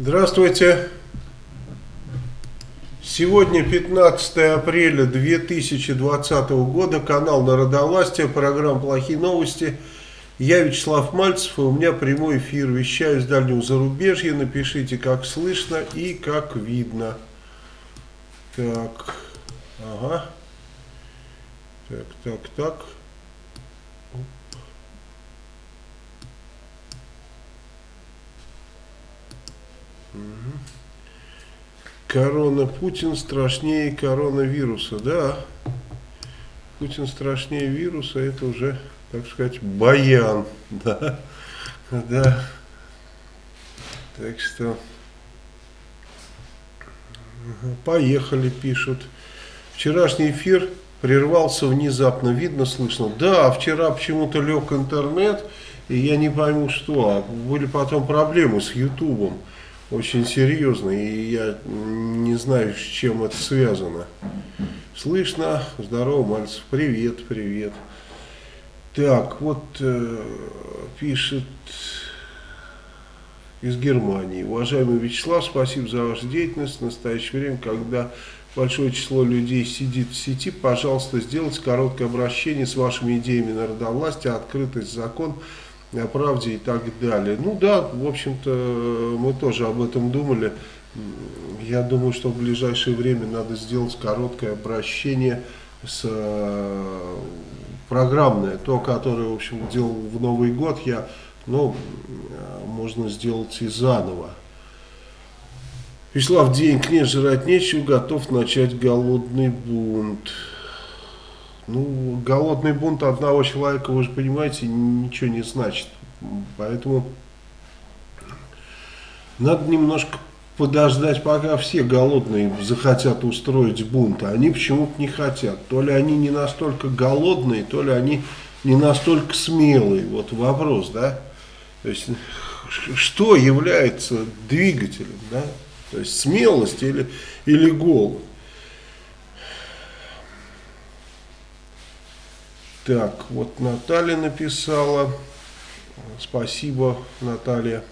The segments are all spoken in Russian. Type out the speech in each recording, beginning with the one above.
Здравствуйте. Сегодня 15 апреля 2020 года, канал Народовластия, программа «Плохие новости». Я Вячеслав Мальцев, и у меня прямой эфир. Вещаю из дальнего зарубежья. Напишите, как слышно и как видно. Так, ага. Так, так, так. Корона Путин страшнее коронавируса. Да, Путин страшнее вируса, это уже, так сказать, баян. Да, да. Так что, поехали, пишут. Вчерашний эфир прервался внезапно, видно, слышно. Да, вчера почему-то лег интернет, и я не пойму что. А были потом проблемы с Ютубом очень серьезный, и я не знаю, с чем это связано. Слышно? Здорово, Мальцев. Привет, привет. Так, вот э, пишет из Германии. Уважаемый Вячеслав, спасибо за вашу деятельность. В настоящее время, когда большое число людей сидит в сети, пожалуйста, сделайте короткое обращение с вашими идеями народовластия, открытость, закон – о правде и так далее. Ну да, в общем-то, мы тоже об этом думали. Я думаю, что в ближайшее время надо сделать короткое обращение с э, программное, то, которое, в общем, делал в Новый год, я, ну, можно сделать и заново. Вячеслав, денег нет, жрать нечего, готов начать голодный бунт. Ну, голодный бунт одного человека, вы же понимаете, ничего не значит. Поэтому надо немножко подождать, пока все голодные захотят устроить бунт. Они почему-то не хотят. То ли они не настолько голодные, то ли они не настолько смелые. Вот вопрос, да? То есть, что является двигателем, да? То есть, смелость или, или голод? Так, вот Наталья написала. Спасибо, Наталья.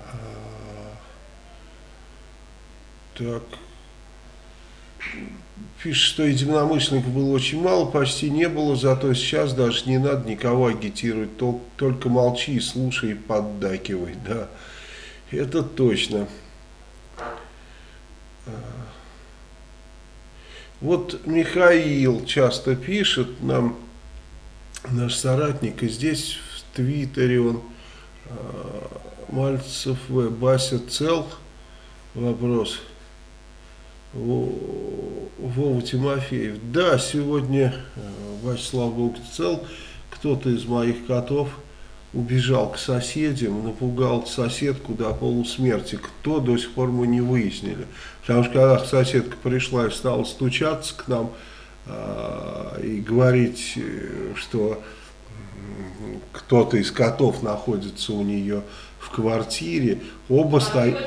А, так. Пишет, что единомышленников было очень мало, почти не было, зато сейчас даже не надо никого агитировать, только молчи и слушай и поддакивай, да, это точно. А, вот Михаил часто пишет нам, наш соратник, и здесь в Твиттере он, э, Мальцев В. Бася цел, вопрос, Вова Тимофеев. Да, сегодня э, Вячеслав Бог цел, кто-то из моих котов убежал к соседям, напугал соседку до полусмерти. Кто, до сих пор мы не выяснили. Потому что когда соседка пришла и стала стучаться к нам э, и говорить, э, что кто-то из котов находится у нее в квартире, оба а стояли,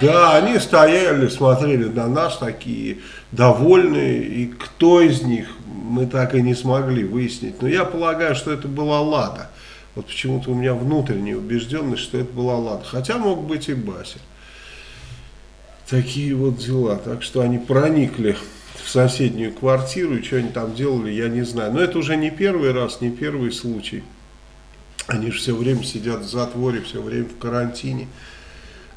да, они стояли, смотрели на нас такие довольные, и кто из них мы так и не смогли выяснить. Но я полагаю, что это была Лада. Вот почему-то у меня внутренняя убежденность, что это была Лада. Хотя мог быть и Бася. Такие вот дела. Так что они проникли в соседнюю квартиру, и что они там делали, я не знаю. Но это уже не первый раз, не первый случай. Они же все время сидят в затворе, все время в карантине.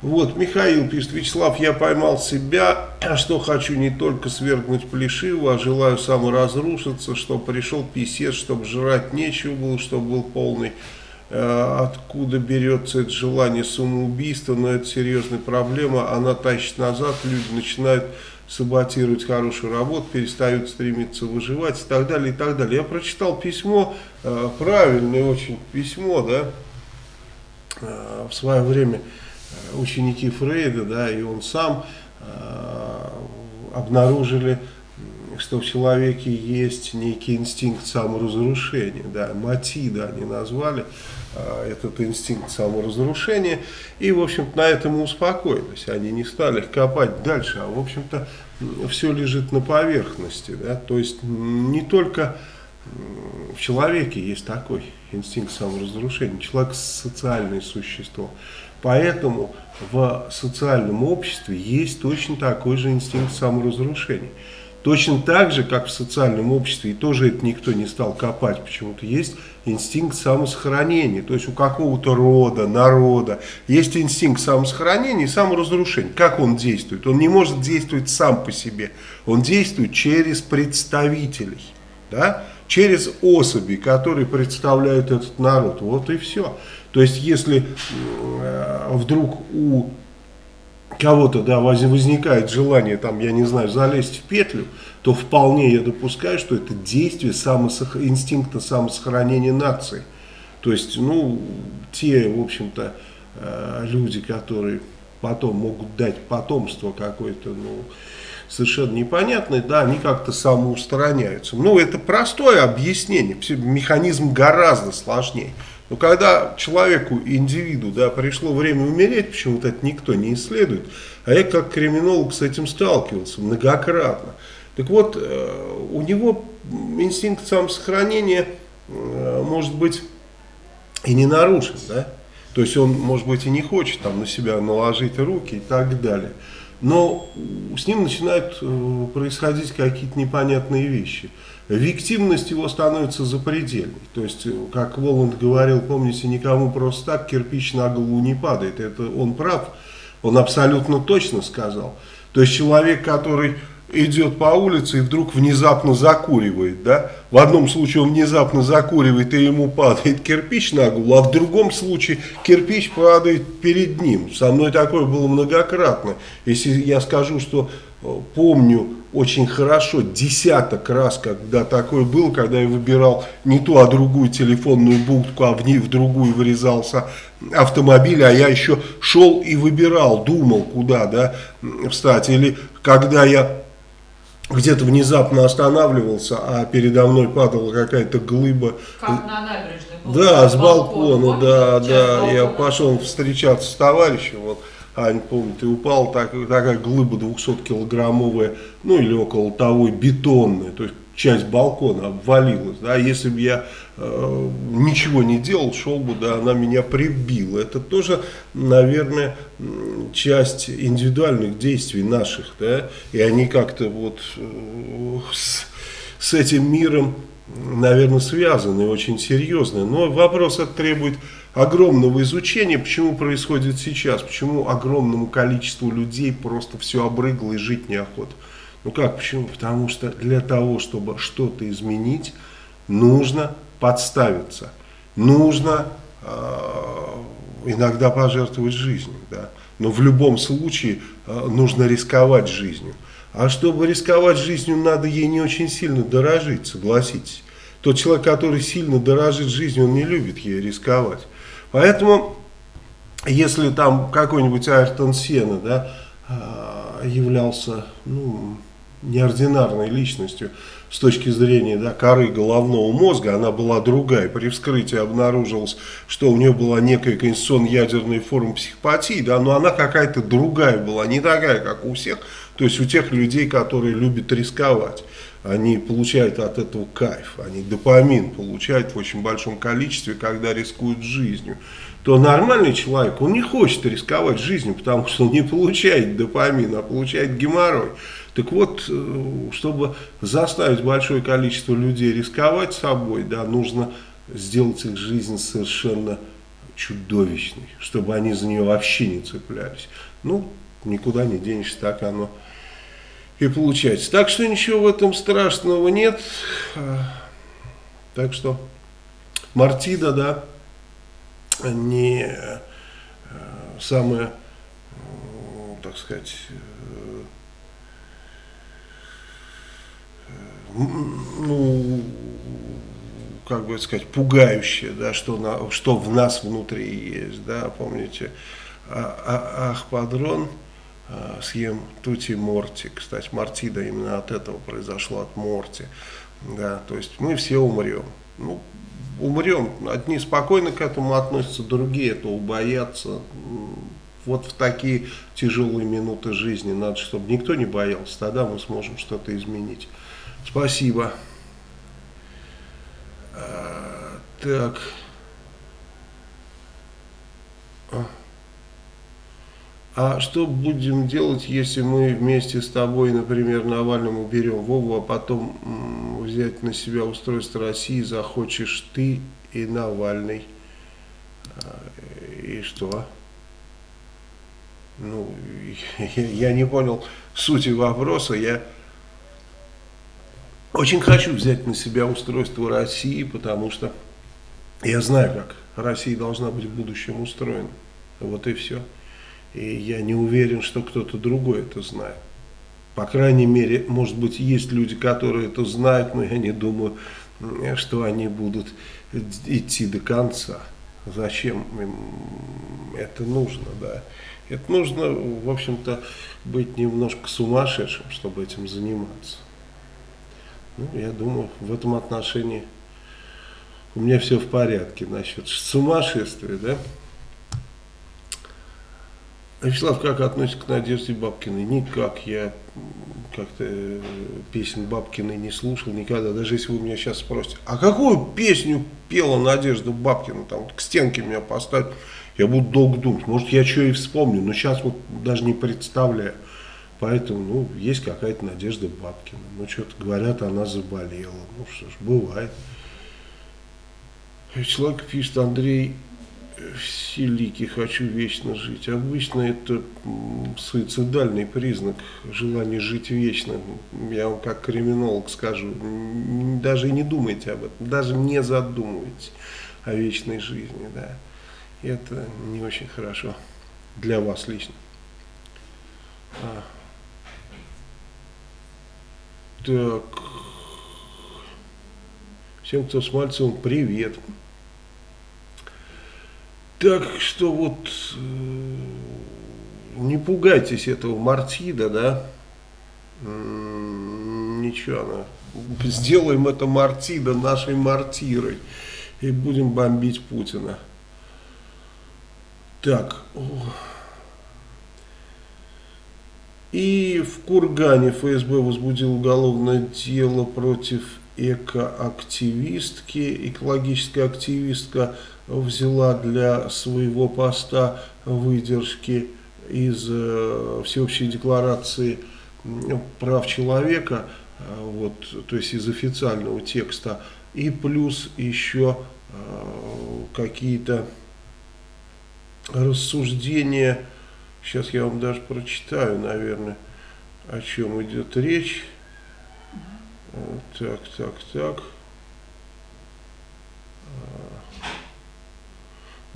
Вот, Михаил пишет, Вячеслав, я поймал себя, что хочу не только свергнуть Плешиву, а желаю саморазрушиться, чтобы пришел писец, чтобы жрать нечего было, чтобы был полный. Э, откуда берется это желание самоубийства, но это серьезная проблема, она тащит назад, люди начинают саботировать хорошую работу, перестают стремиться выживать и так далее, и так далее. Я прочитал письмо, э, правильное очень письмо, да, э, в свое время, ученики Фрейда, да, и он сам э, обнаружили, что в человеке есть некий инстинкт саморазрушения, да, матида они назвали э, этот инстинкт саморазрушения, и, в общем-то, на этом успокоились, они не стали копать дальше, а, в общем-то, все лежит на поверхности, да, то есть не только в человеке есть такой инстинкт саморазрушения, человек социальное существо, Поэтому в социальном обществе есть точно такой же инстинкт саморазрушения. Точно так же, как в социальном обществе, и тоже это никто не стал копать, почему-то есть инстинкт самосохранения. То есть у какого-то рода, народа есть инстинкт самосохранения и саморазрушения. Как он действует? Он не может действовать сам по себе. Он действует через представителей, да? через особи, которые представляют этот народ. Вот и все. То есть если э, вдруг у кого-то да, возникает желание, там, я не знаю, залезть в петлю, то вполне я допускаю, что это действие самосох... инстинкта самосохранения нации. То есть, ну, те, в общем-то, э, люди, которые потом могут дать потомство какое-то, ну, совершенно непонятное, да, они как-то самоустраняются. Ну, это простое объяснение, механизм гораздо сложнее. Но когда человеку, индивиду, да, пришло время умереть, почему-то это никто не исследует, а я как криминолог с этим сталкивался многократно. Так вот, э, у него инстинкт самосохранения э, может быть и не нарушен, да? То есть он, может быть, и не хочет там на себя наложить руки и так далее. Но с ним начинают э, происходить какие-то непонятные вещи виктивность его становится запредельной. То есть, как Воланд говорил, помните, никому просто так кирпич на голову не падает. Это он прав, он абсолютно точно сказал. То есть, человек, который идет по улице и вдруг внезапно закуривает, да, в одном случае он внезапно закуривает и ему падает кирпич на голову, а в другом случае кирпич падает перед ним. Со мной такое было многократно. Если я скажу, что э, помню очень хорошо, десяток раз, когда такое было, когда я выбирал не ту, а другую телефонную будку, а в ней в другую вырезался автомобиль, а я еще шел и выбирал, думал, куда да, встать. Или когда я где-то внезапно останавливался, а передо мной падала какая-то глыба. Как на набережной. Да, с балкона, балкона да, да. Я пошел встречаться с товарищем, вот Ань помнит, и упала так, такая глыба 200-килограммовая, ну или около того, бетонная, то есть часть балкона обвалилась, да, если бы я э, ничего не делал, шел бы, да, она меня прибила. Это тоже, наверное, часть индивидуальных действий наших, да, и они как-то вот э, с, с этим миром, наверное, связаны очень серьезно. Но вопрос это требует огромного изучения, почему происходит сейчас, почему огромному количеству людей просто все обрыгло и жить неохота. Ну как, почему? Потому что для того, чтобы что-то изменить, нужно подставиться, нужно э, иногда пожертвовать жизнью, да? но в любом случае э, нужно рисковать жизнью. А чтобы рисковать жизнью, надо ей не очень сильно дорожить, согласитесь. Тот человек, который сильно дорожит жизнью, он не любит ей рисковать. Поэтому, если там какой-нибудь Айртон Сена да, а, являлся ну, неординарной личностью с точки зрения да, коры головного мозга, она была другая. При вскрытии обнаружилось, что у нее была некая конституционно-ядерная форма психопатии, да, но она какая-то другая была, не такая, как у всех, то есть у тех людей, которые любят рисковать они получают от этого кайф, они допамин получают в очень большом количестве, когда рискуют жизнью, то нормальный человек, он не хочет рисковать жизнью, потому что он не получает допамин, а получает геморрой. Так вот, э, чтобы заставить большое количество людей рисковать собой, да, нужно сделать их жизнь совершенно чудовищной, чтобы они за нее вообще не цеплялись. Ну, никуда не денешься, так оно и получается. Так что ничего в этом страшного нет. Так что Мартида, да, не э, самое, так сказать, э, ну, как бы сказать, пугающее, да, что, на, что в нас внутри есть, да, помните, а, а, Ахпадрон, э, съем Тути Морти. Кстати, Мартида именно от этого произошло, от Морти. Да, то есть мы все умрем. Ну, умрем. Одни спокойно к этому относятся, другие этого боятся. Вот в такие тяжелые минуты жизни надо, чтобы никто не боялся. Тогда мы сможем что-то изменить. Спасибо. А, так. А что будем делать, если мы вместе с тобой, например, Навальному берем Вову, а потом взять на себя устройство России захочешь ты и Навальный? А, и что? Ну, я не понял сути вопроса. Я очень хочу взять на себя устройство России, потому что я знаю, как Россия должна быть в будущем устроена. Вот и все. И я не уверен, что кто-то другой это знает. По крайней мере, может быть, есть люди, которые это знают, но я не думаю, что они будут идти до конца. Зачем им это нужно, да? Это нужно, в общем-то, быть немножко сумасшедшим, чтобы этим заниматься. Ну, я думаю, в этом отношении у меня все в порядке насчет сумасшествия, да? Вячеслав, как относится к Надежде Бабкиной? Никак. Я как-то э, песен Бабкиной не слушал никогда. Даже если вы меня сейчас спросите, а какую песню пела Надежда Бабкина? Там к стенке меня поставить, я буду долго думать. Может, я что и вспомню, но сейчас вот даже не представляю. Поэтому, ну, есть какая-то Надежда Бабкина. Ну, что-то говорят, она заболела. Ну, что ж, бывает. Человек пишет, Андрей, все лики хочу вечно жить. Обычно это суицидальный признак желания жить вечно. Я вам как криминолог скажу, даже не думайте об этом, даже не задумывайтесь о вечной жизни. Да. Это не очень хорошо для вас лично. А. Так. Всем, кто с Мальцевым, привет. Так что вот э, не пугайтесь этого Мартида, да? Ничего, она. сделаем это Мартида нашей мартирой и будем бомбить Путина. Так. И в Кургане ФСБ возбудил уголовное дело против экоактивистки, экологическая активистка взяла для своего поста выдержки из э, Всеобщей декларации прав человека, э, вот, то есть из официального текста, и плюс еще э, какие-то рассуждения, сейчас я вам даже прочитаю, наверное, о чем идет речь. Так, так, так.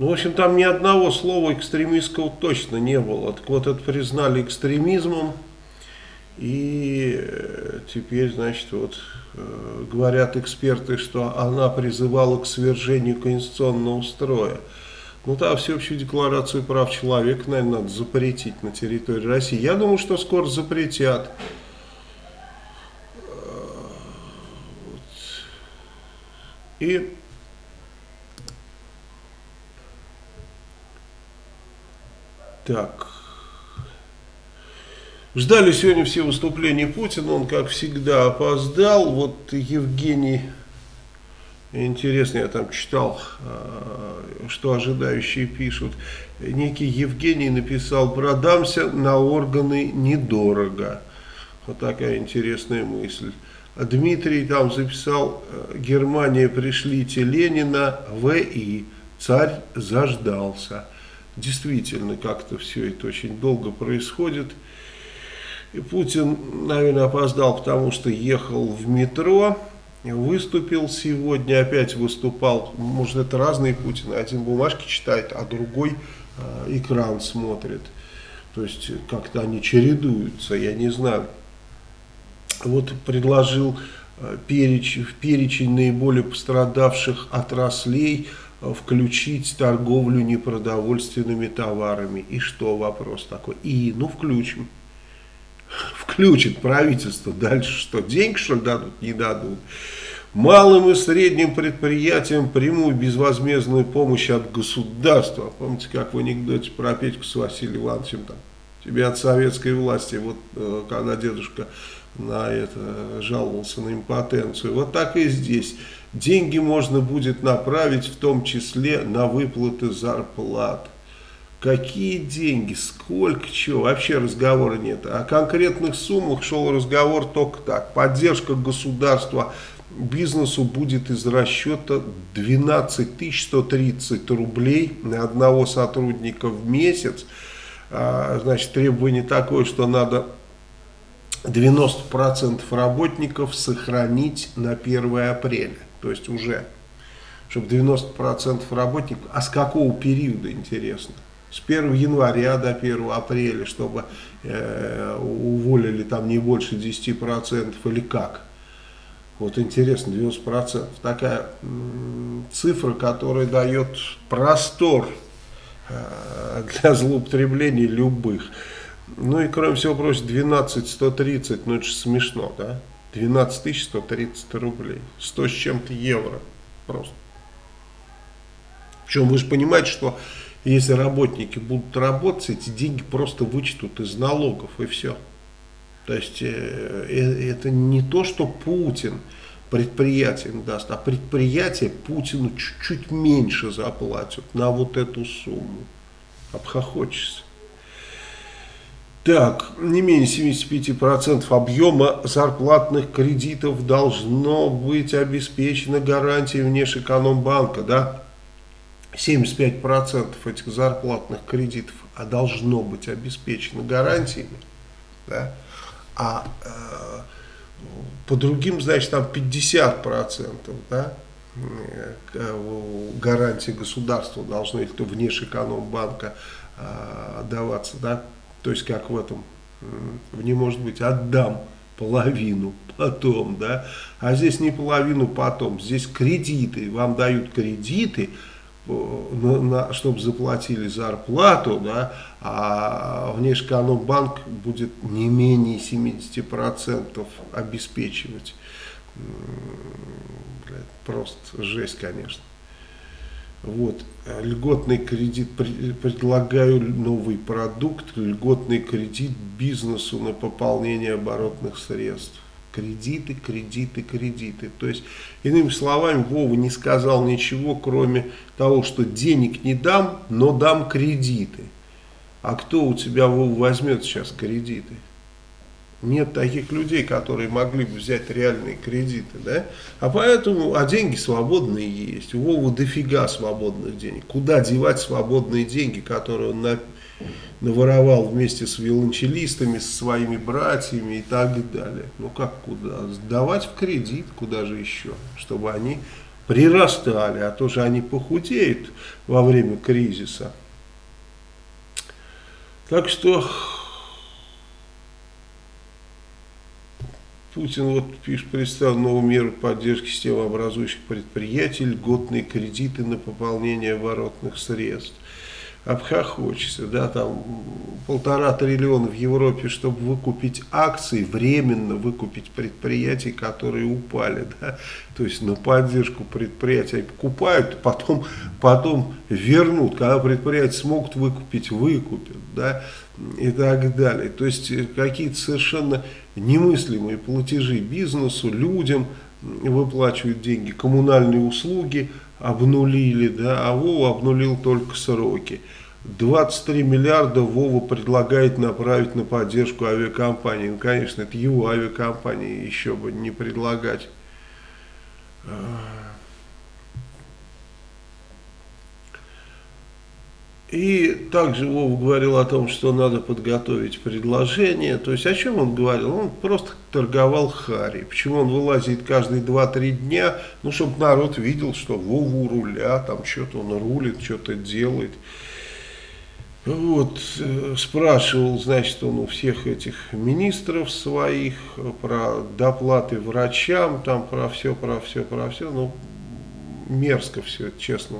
Ну, в общем, там ни одного слова экстремистского точно не было. Так вот, это признали экстремизмом. И э, теперь, значит, вот э, говорят эксперты, что она призывала к свержению конституционного строя. Ну да, всеобщую декларацию прав человека, наверное, надо запретить на территории России. Я думаю, что скоро запретят. И Так. Ждали сегодня все выступления Путина, он, как всегда, опоздал. Вот Евгений, интересно, я там читал, а, что ожидающие пишут. Некий Евгений написал, продамся на органы недорого. Вот такая интересная мысль. Дмитрий там записал, Германия пришлите Ленина, В.И. Царь заждался действительно как-то все это очень долго происходит. И Путин, наверное, опоздал, потому что ехал в метро, выступил сегодня, опять выступал, может это разные Путины, один бумажки читает, а другой э, экран смотрит. То есть как-то они чередуются, я не знаю. Вот предложил э, перечень, в перечень наиболее пострадавших отраслей – включить торговлю непродовольственными товарами. И что вопрос такой? И, ну, включим. Включит правительство. Дальше что? Деньги, что ли, дадут? Не дадут. Малым и средним предприятиям прямую безвозмездную помощь от государства. Помните, как в анекдоте про Петьку с Василием Ивановичем там? Тебе от советской власти, вот э, когда дедушка на это жаловался на импотенцию. Вот так и здесь. Деньги можно будет направить в том числе на выплаты зарплат. Какие деньги, сколько чего, вообще разговора нет. О конкретных суммах шел разговор только так. Поддержка государства бизнесу будет из расчета 12 130 рублей на одного сотрудника в месяц. А, значит, требование такое, что надо 90% работников сохранить на 1 апреля. То есть уже, чтобы 90% работников, а с какого периода, интересно? С 1 января до 1 апреля, чтобы э, уволили там не больше 10% или как? Вот интересно, 90%. Такая цифра, которая дает простор э, для злоупотреблений любых. Ну и кроме всего прочего, 12 130, ну это же смешно, да? 12 130 рублей. 100 с чем-то евро просто. Причем вы же понимаете, что если работники будут работать, эти деньги просто вычтут из налогов и все. То есть э, э, это не то, что Путин предприятиям даст, а предприятие Путину чуть-чуть меньше заплатят на вот эту сумму. Обхохочешься. Так, не менее 75% объема зарплатных кредитов должно быть обеспечено гарантией внешэкономбанка, да? 75% этих зарплатных кредитов а должно быть обеспечено гарантиями, да? а э, по другим, значит, там 50%, да, э, гарантии государства должны, или то внешэкономбанка э, даваться, да, то есть как в этом, не может быть, отдам половину потом, да, а здесь не половину потом, здесь кредиты, вам дают кредиты, на, на, чтобы заплатили зарплату, да, а внешэкономбанк будет не менее 70% обеспечивать. Просто жесть, конечно. Вот, льготный кредит, предлагаю новый продукт, льготный кредит бизнесу на пополнение оборотных средств кредиты, кредиты, кредиты. То есть, иными словами, Вова не сказал ничего, кроме того, что денег не дам, но дам кредиты. А кто у тебя, Вова, возьмет сейчас кредиты? Нет таких людей, которые могли бы взять реальные кредиты, да? А поэтому, а деньги свободные есть. У Вовы дофига свободных денег. Куда девать свободные деньги, которые он на наворовал вместе с виолончелистами, со своими братьями и так далее. Ну как куда? Сдавать в кредит, куда же еще, чтобы они прирастали, а то же они похудеют во время кризиса. Так что Путин вот пишет, представил новую меру поддержки системообразующих предприятий, льготные кредиты на пополнение оборотных средств. Обхохочешься, да, там полтора триллиона в Европе, чтобы выкупить акции, временно выкупить предприятия, которые упали, да, то есть на поддержку предприятий покупают, потом, потом вернут, когда предприятия смогут выкупить, выкупят, да, и так далее. То есть э, какие-то совершенно немыслимые платежи бизнесу, людям выплачивают деньги, коммунальные услуги – обнулили, да, а Вова обнулил только сроки. 23 миллиарда Вова предлагает направить на поддержку авиакомпании. Ну, конечно, это его авиакомпании, еще бы не предлагать. И также Вова говорил о том, что надо подготовить предложение. То есть о чем он говорил? Он просто торговал Хари. Почему он вылазит каждые 2-3 дня? Ну, чтобы народ видел, что Вова у руля, там что-то он рулит, что-то делает. Вот, э, спрашивал, значит, он у всех этих министров своих про доплаты врачам, там про все, про все, про все. Ну, мерзко все, честно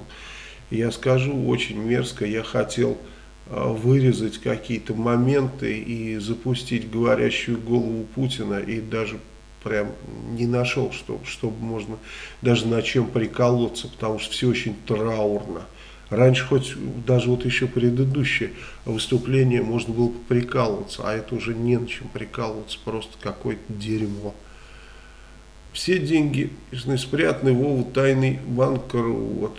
я скажу очень мерзко, я хотел а, вырезать какие-то моменты и запустить говорящую голову Путина и даже прям не нашел, что, чтобы можно даже на чем приколоться, потому что все очень траурно. Раньше хоть даже вот еще предыдущее выступление можно было прикалываться, а это уже не на чем прикалываться, просто какое-то дерьмо. Все деньги спрятаны Вову тайный банкер, вот,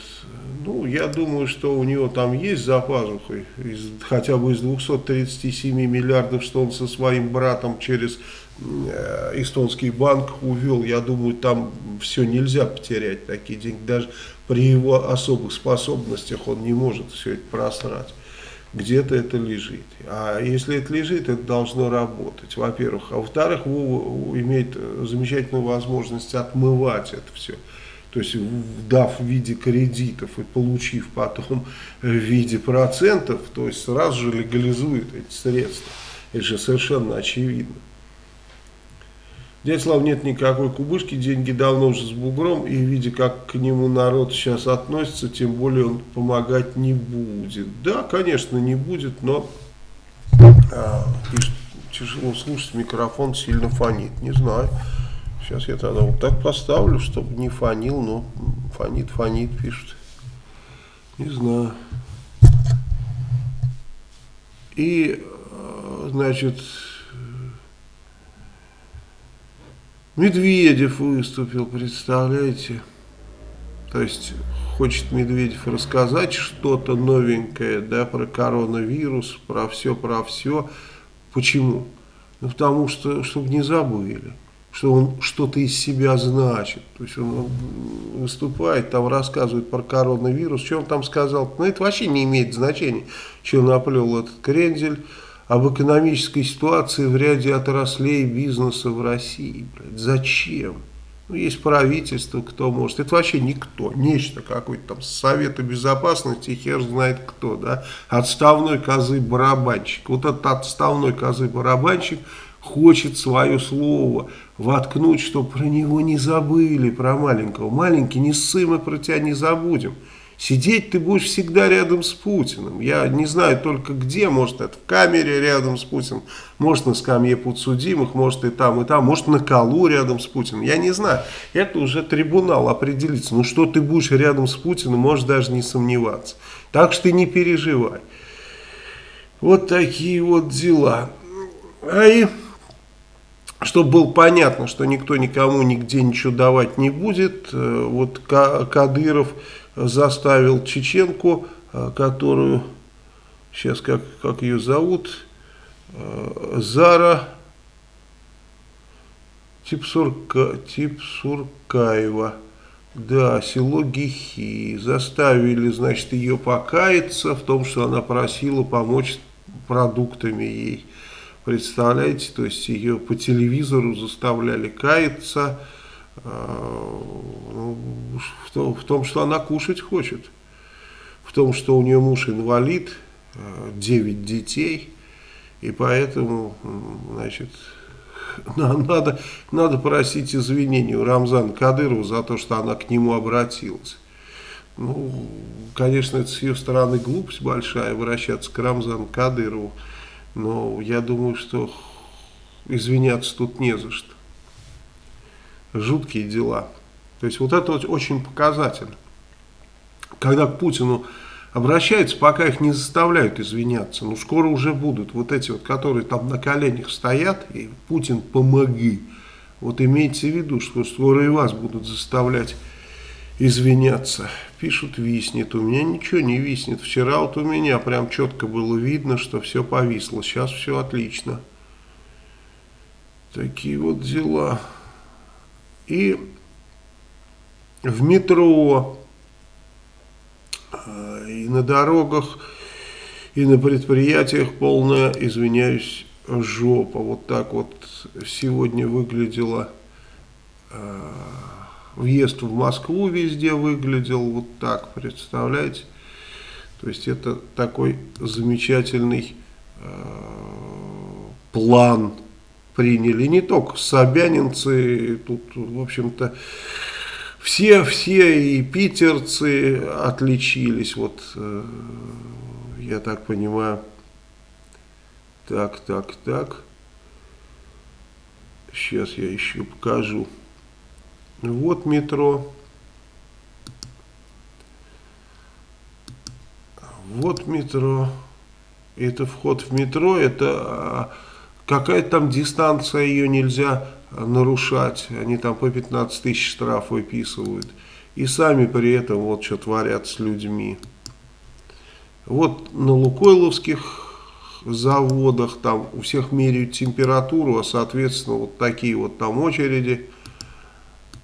Ну, я думаю, что у него там есть за пазухой, из, хотя бы из 237 миллиардов, что он со своим братом через э, эстонский банк увел. Я думаю, там все нельзя потерять, такие деньги. Даже при его особых способностях он не может все это просрать. Где-то это лежит. А если это лежит, это должно работать, во-первых. А во-вторых, Вова имеет замечательную возможность отмывать это все то есть дав в виде кредитов и получив потом в виде процентов, то есть сразу же легализует эти средства. Это же совершенно очевидно. Дядя Слав нет никакой кубышки, деньги давно уже с бугром, и видя, как к нему народ сейчас относится, тем более он помогать не будет. Да, конечно, не будет, но а, пишет, тяжело слушать, микрофон сильно фонит, не знаю. Сейчас я тогда вот так поставлю, чтобы не фонил, но фонит, фонит, пишет. Не знаю. И, э, значит, Медведев выступил, представляете? То есть, хочет Медведев рассказать что-то новенькое, да, про коронавирус, про все, про все. Почему? Ну, потому что, чтобы не забыли что он что-то из себя значит. То есть он выступает, там рассказывает про коронавирус. Что он там сказал? Ну, это вообще не имеет значения, что наплел этот крендель об экономической ситуации в ряде отраслей бизнеса в России. Блядь, зачем? Ну, есть правительство, кто может. Это вообще никто. Нечто какое-то там Совета Безопасности, хер знает кто, да. Отставной козы-барабанщик. Вот этот отставной козы-барабанщик хочет свое слово воткнуть, чтобы про него не забыли, про маленького. Маленький, не ссы, мы про тебя не забудем. Сидеть ты будешь всегда рядом с Путиным. Я не знаю только где, может это в камере рядом с Путиным, может на скамье подсудимых, может и там, и там, может на колу рядом с Путиным. Я не знаю. Это уже трибунал определится. Ну что ты будешь рядом с Путиным, можешь даже не сомневаться. Так что не переживай. Вот такие вот дела. А и чтобы было понятно, что никто никому нигде ничего давать не будет, э, вот Кадыров заставил чеченку, э, которую, сейчас как, как ее зовут, э, Зара Типсурка, Типсуркаева, да, село Гихи, заставили, значит, ее покаяться в том, что она просила помочь продуктами ей. Представляете, то есть ее по телевизору заставляли каяться в, том, в том, что она кушать хочет. В том, что у нее муж инвалид, 9 э, детей, и поэтому, значит, надо, надо просить извинения у Рамзана Кадырова за то, что она к нему обратилась. Ну, конечно, это с ее стороны глупость большая, обращаться к Рамзану Кадырову. Но я думаю, что извиняться тут не за что. Жуткие дела. То есть вот это вот очень показательно. Когда к Путину обращаются, пока их не заставляют извиняться. Ну, скоро уже будут вот эти вот, которые там на коленях стоят, и Путин помоги. Вот имейте в виду, что скоро и вас будут заставлять извиняться. Пишут, виснет. У меня ничего не виснет. Вчера вот у меня прям четко было видно, что все повисло. Сейчас все отлично. Такие вот дела. И в метро, э, и на дорогах, и на предприятиях полная, извиняюсь, жопа. Вот так вот сегодня выглядела э, въезд в Москву везде выглядел вот так, представляете? То есть это такой замечательный э, план приняли. Не только собянинцы, тут, в общем-то, все, все и питерцы отличились. Вот, э, я так понимаю. Так, так, так. Сейчас я еще покажу. Вот метро. Вот метро. Это вход в метро. Это какая-то там дистанция, ее нельзя нарушать. Они там по 15 тысяч штраф выписывают. и сами при этом вот что творят с людьми. Вот на Лукойловских заводах, там у всех меряют температуру, а соответственно вот такие вот там очереди.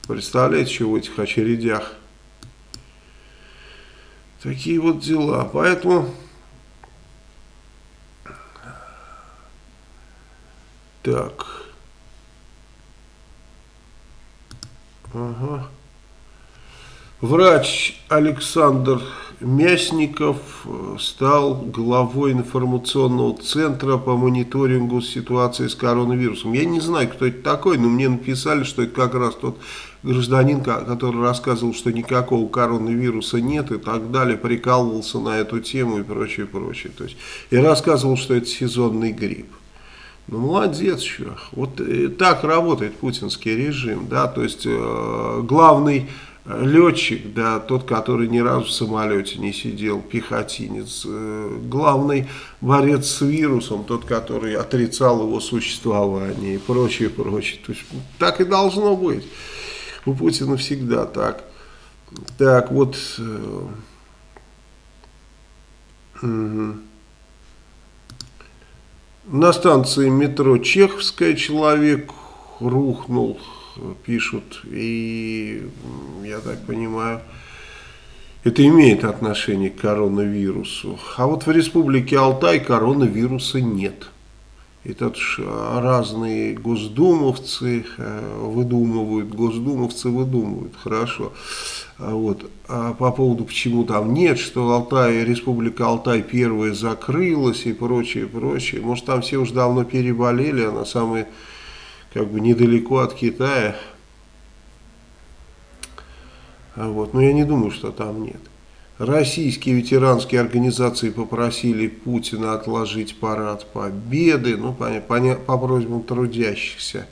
Представляете, что в этих очередях? Такие вот дела. Поэтому... Так. Ага. Врач Александр Мясников э, стал главой информационного центра по мониторингу ситуации с коронавирусом. Я не знаю, кто это такой, но мне написали, что это как раз тот гражданин, который рассказывал, что никакого коронавируса нет и так далее, прикалывался на эту тему и прочее, прочее. То есть, и рассказывал, что это сезонный грипп. Ну, молодец еще. Вот э, так работает путинский режим, да, то есть э, главный летчик, да, тот, который ни разу в самолете не сидел, пехотинец, э, главный борец с вирусом, тот, который отрицал его существование и прочее, прочее. То есть так и должно быть. У Путина всегда так. Так, вот... Э, угу. На станции метро Чеховская человек рухнул пишут, и я так понимаю, это имеет отношение к коронавирусу. А вот в республике Алтай коронавируса нет. Тут разные госдумовцы э, выдумывают, госдумовцы выдумывают, хорошо. А вот. А по поводу, почему там нет, что Алтай, Республика Алтай первая закрылась и прочее, прочее. Может, там все уже давно переболели, она самая как бы недалеко от Китая. А вот. Но я не думаю, что там нет. Российские ветеранские организации попросили Путина отложить парад Победы, ну, по, по, по просьбам трудящихся.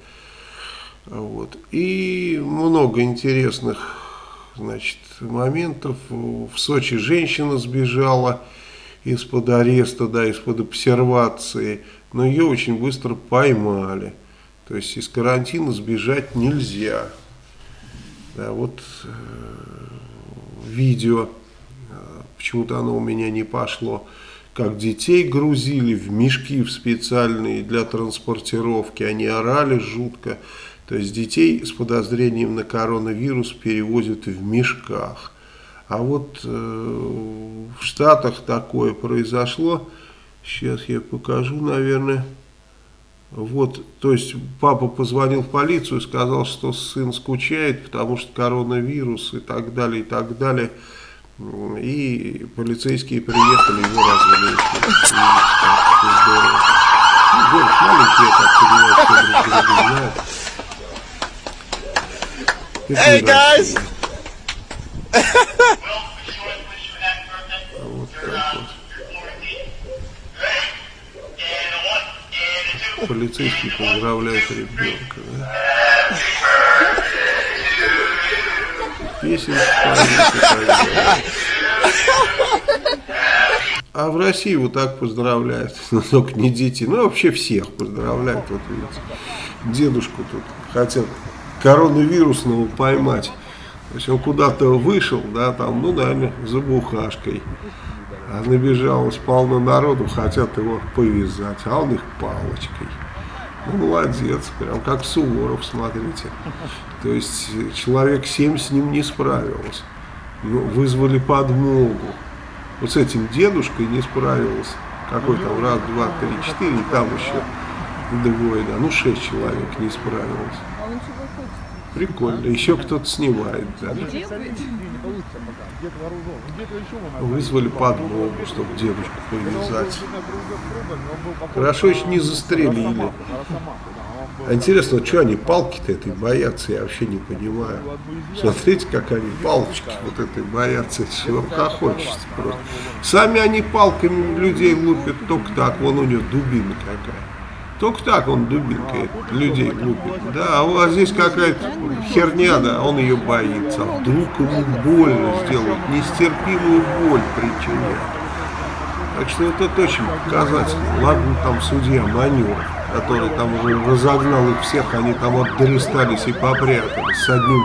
Вот. И много интересных значит, моментов. В Сочи женщина сбежала из-под ареста, да, из-под обсервации, но ее очень быстро поймали. То есть из карантина сбежать нельзя. Да, вот э, видео, э, почему-то оно у меня не пошло, как детей грузили в мешки в специальные для транспортировки, они орали жутко. То есть детей с подозрением на коронавирус перевозят в мешках. А вот э, в Штатах такое произошло. Сейчас я покажу, наверное. Вот, то есть папа позвонил в полицию, сказал, что сын скучает, потому что коронавирус и так далее, и так далее. И полицейские приехали, его развели. Здорово. Ну, город маленький, я так понимаю, все друг друга знают. Hey, guys! вот так вот. полицейский поздравляет ребенка. Да? Песенка А в России вот так поздравляют, но только не дети, ну вообще всех поздравляют. Вот видите, дедушку тут хотят коронавирусного поймать. То есть он куда-то вышел, да, там, ну, наверное, за бухашкой. А набежалось полно народу, хотят его повязать, а он их палочкой. Ну, молодец, прям как Суворов, смотрите. То есть человек семь с ним не справился. Ну, вызвали подмогу. Вот с этим дедушкой не справился. Какой там, раз, два, три, четыре, и там еще двое, да, ну шесть человек не справилось. Прикольно. Еще кто-то снимает. Да. Вызвали подмогу, чтобы дедушку повязать. Хорошо еще не застрелили. А интересно, что они палки-то этой боятся, я вообще не понимаю. Смотрите, как они палочки вот этой боятся, хочется просто. Сами они палками людей лупят только так, вон у него дубина какая. Только так он дубинкой людей лупит. Да, а здесь какая-то херня, да, он ее боится. Вдруг ему больно сделают, нестерпимую боль причинят. Так что вот это очень показательно. Ладно, там судья Манюр, который там уже разогнал их всех, они там отдорестались и попрятались с одним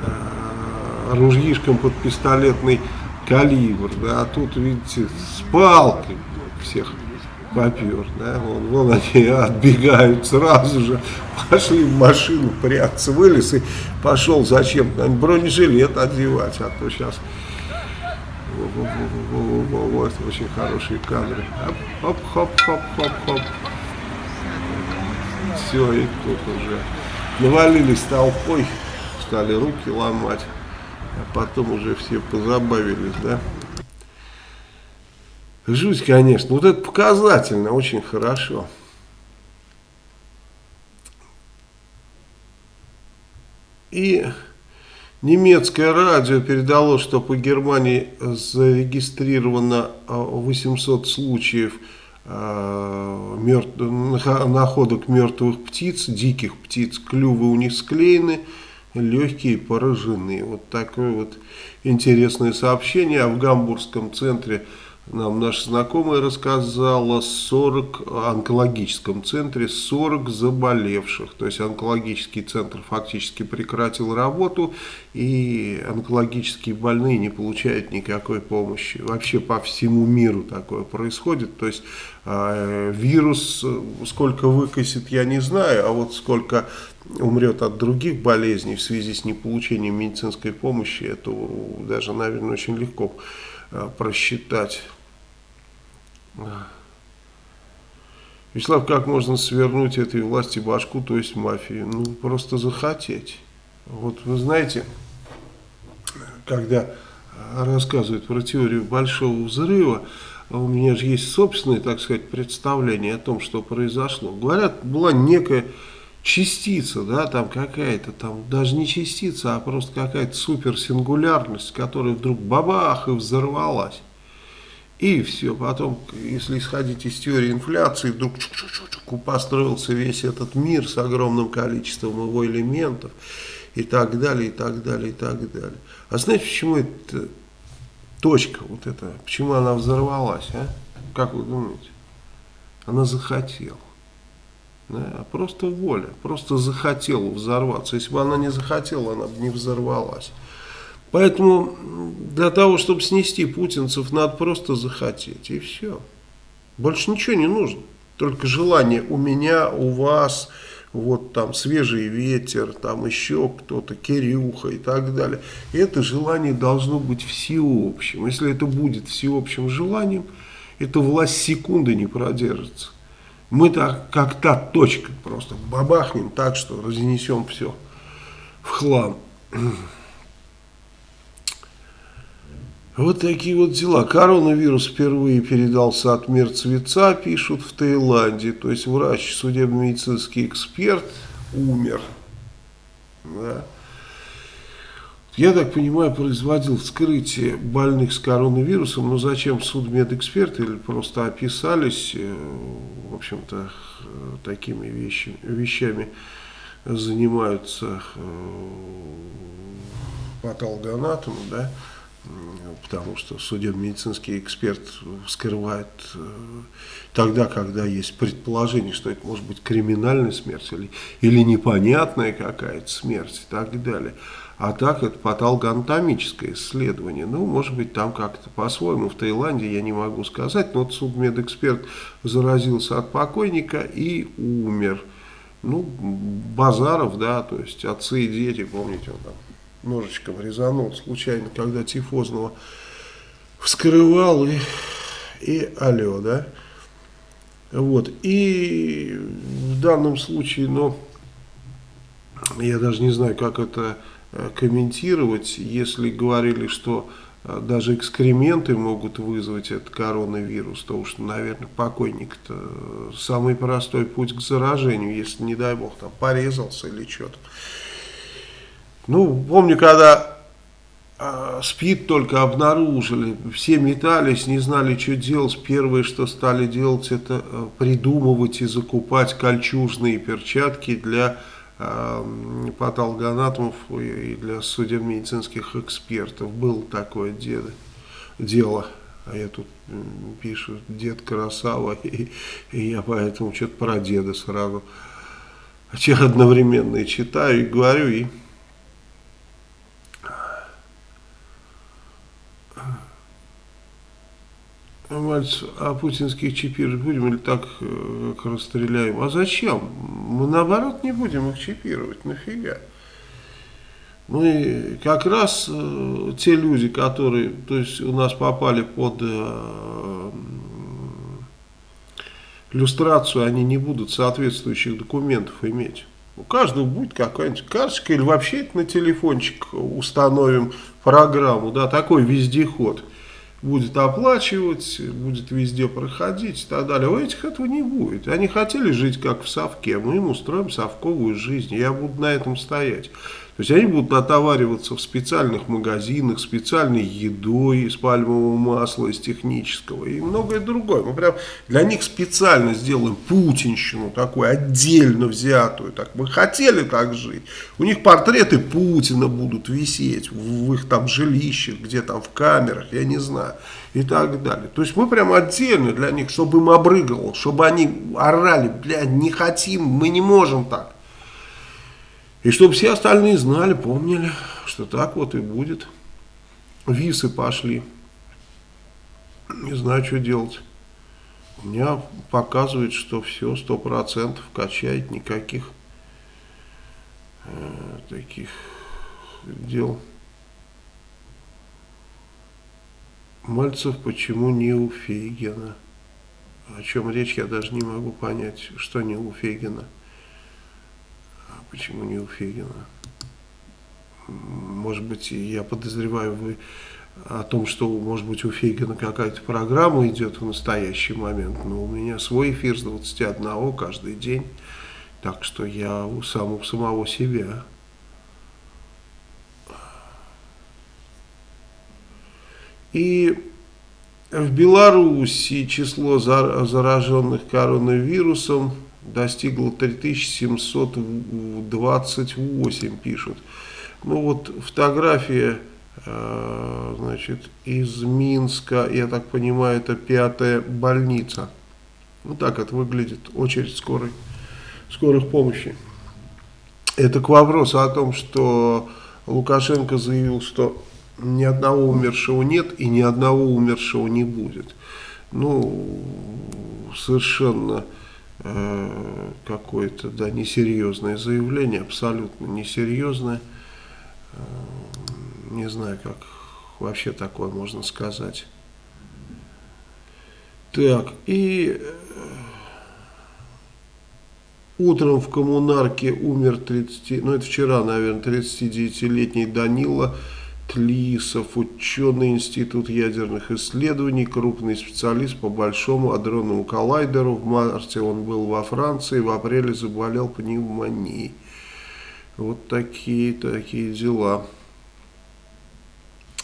э, ружьишком под пистолетный калибр, да, а тут, видите, с палкой всех попер, да, вон, вон они отбегают сразу же, пошли в машину прятаться, вылез и пошел зачем? Бронежилет одевать, а то сейчас вот, очень хорошие кадры, хоп, хоп, хоп, хоп, хоп, все, и тут уже навалились толпой, стали руки ломать, а потом уже все позабавились, да. Жуть, конечно. Вот это показательно, очень хорошо. И немецкое радио передало, что по Германии зарегистрировано 800 а, случаев э, мертв... находок мертвых птиц, диких птиц. Клювы у них склеены, легкие поражены. Вот такое вот интересное сообщение. А в Гамбургском центре нам наша знакомая рассказала 40 онкологическом центре 40 заболевших. То есть онкологический центр фактически прекратил работу и онкологические больные не получают никакой помощи. Вообще по всему миру такое происходит. То есть э, вирус сколько выкосит я не знаю, а вот сколько умрет от других болезней в связи с неполучением медицинской помощи, это даже, наверное, очень легко э, просчитать. Вячеслав, как можно свернуть этой власти башку, то есть мафии? Ну, просто захотеть. Вот вы знаете, когда рассказывают про теорию большого взрыва, у меня же есть собственное, так сказать, представление о том, что произошло. Говорят, была некая частица, да, там какая-то, там даже не частица, а просто какая-то суперсингулярность, которая вдруг бабах и взорвалась. И все, потом, если исходить из теории инфляции, вдруг -чук построился весь этот мир с огромным количеством его элементов и так далее, и так далее, и так далее. А знаете, почему эта точка вот эта, почему она взорвалась, а? Как вы думаете? Она захотела. Да, а просто воля, просто захотела взорваться. Если бы она не захотела, она бы не взорвалась. Поэтому для того, чтобы снести путинцев, надо просто захотеть, и все. Больше ничего не нужно. Только желание у меня, у вас, вот там свежий ветер, там еще кто-то, Кирюха и так далее. И это желание должно быть всеобщим. Если это будет всеобщим желанием, эта власть секунды не продержится. Мы так, как та точка, просто бабахнем так, что разнесем все в хлам. Вот такие вот дела. Коронавирус впервые передался от мертвеца, пишут в Таиланде. То есть врач, судебно-медицинский эксперт умер. Да. Я так понимаю, производил вскрытие больных с коронавирусом, но зачем судмедэксперты или просто описались, э, в общем-то, такими вещами, вещами занимаются э, патологоанатомы, да, потому что судебно-медицинский эксперт вскрывает э, тогда, когда есть предположение, что это может быть криминальная смерть или, или непонятная какая-то смерть и так далее. А так это патологоанатомическое исследование. Ну, может быть, там как-то по-своему. В Таиланде я не могу сказать, но вот судмедэксперт заразился от покойника и умер. Ну, Базаров, да, то есть отцы и дети, помните, он там ножичком резанул случайно, когда тифозного вскрывал и, и алло, да. Вот, и в данном случае, ну, я даже не знаю, как это э, комментировать, если говорили, что э, даже экскременты могут вызвать этот коронавирус, то уж, наверное, покойник-то самый простой путь к заражению, если, не дай бог, там порезался или что-то. Ну, помню, когда э, СПИД только обнаружили, все метались, не знали, что делать. Первое, что стали делать, это э, придумывать и закупать кольчужные перчатки для э, патологоанатомов и для судебно-медицинских экспертов. Было такое дело. дело. А я тут пишу, дед красава, и, и я поэтому что-то про деда сразу одновременно и читаю, и говорю, и Мальцев, а путинских чипировать будем или так э, как расстреляем? А зачем? Мы наоборот не будем их чипировать. Нафига? Мы как раз э, те люди, которые то есть у нас попали под э, иллюстрацию, они не будут соответствующих документов иметь. У каждого будет какая-нибудь карточка или вообще на телефончик установим программу, да, такой вездеход будет оплачивать, будет везде проходить и так далее. У этих этого не будет. Они хотели жить как в совке, мы им устроим совковую жизнь. Я буду на этом стоять. То есть они будут отовариваться в специальных магазинах, специальной едой из пальмового масла, из технического и многое другое. Мы прям для них специально сделаем путинщину такую, отдельно взятую. Так мы хотели так жить. У них портреты Путина будут висеть в их там жилищах, где там в камерах, я не знаю, и так далее. То есть мы прям отдельно для них, чтобы им обрыгало, чтобы они орали, блядь, не хотим, мы не можем так. И чтобы все остальные знали, помнили, что так вот и будет. Висы пошли. Не знаю, что делать. У меня показывает, что все, сто процентов качает, никаких э, таких дел. Мальцев почему не у Фейгина? О чем речь, я даже не могу понять, что не у Фейгина. Почему не у Фегина? Может быть, я подозреваю вы о том, что, может быть, у Фегина какая-то программа идет в настоящий момент, но у меня свой эфир с 21 каждый день, так что я у самого самого себя. И в Беларуси число зараженных коронавирусом достигла 3728, пишут. Ну вот фотография, э, значит, из Минска, я так понимаю, это пятая больница. Вот так это выглядит, очередь скорой, скорых помощи. Это к вопросу о том, что Лукашенко заявил, что ни одного умершего нет и ни одного умершего не будет. Ну, совершенно какое-то да, несерьезное заявление, абсолютно несерьезное. Э, не знаю, как вообще такое можно сказать. Так, и э, утром в коммунарке умер 30, ну это вчера, наверное, 39-летний Данила Тлисов, ученый Институт ядерных исследований, крупный специалист по Большому адронному коллайдеру. В марте он был во Франции, в апреле заболел пневмонией. Вот такие такие дела.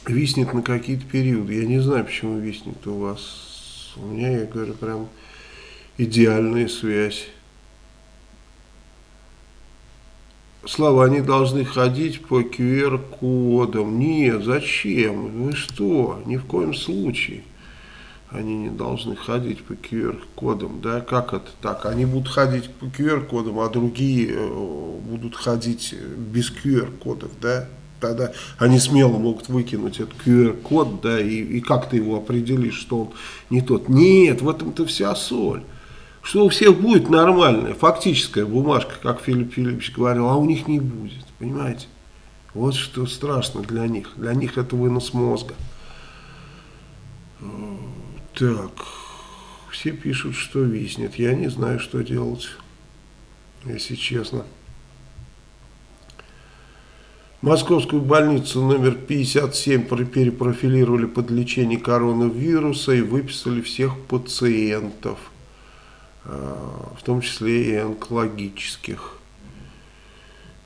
Виснет на какие-то периоды. Я не знаю, почему виснет у вас. У меня, я говорю, прям идеальная связь. Слава, они должны ходить по QR-кодам. Нет, зачем? Вы что? Ни в коем случае. Они не должны ходить по QR-кодам. Да, как это так? Они будут ходить по QR-кодам, а другие э, будут ходить без QR-кодов, да? Тогда они смело могут выкинуть этот QR-код, да, и, и как ты его определишь, что он не тот. Нет, в этом-то вся соль что у всех будет нормальная, фактическая бумажка, как Филипп Филиппович говорил, а у них не будет, понимаете? Вот что страшно для них. Для них это вынос мозга. Так, все пишут, что виснет. Я не знаю, что делать, если честно. Московскую больницу номер 57 перепрофилировали под лечение коронавируса и выписали всех пациентов – в том числе и онкологических.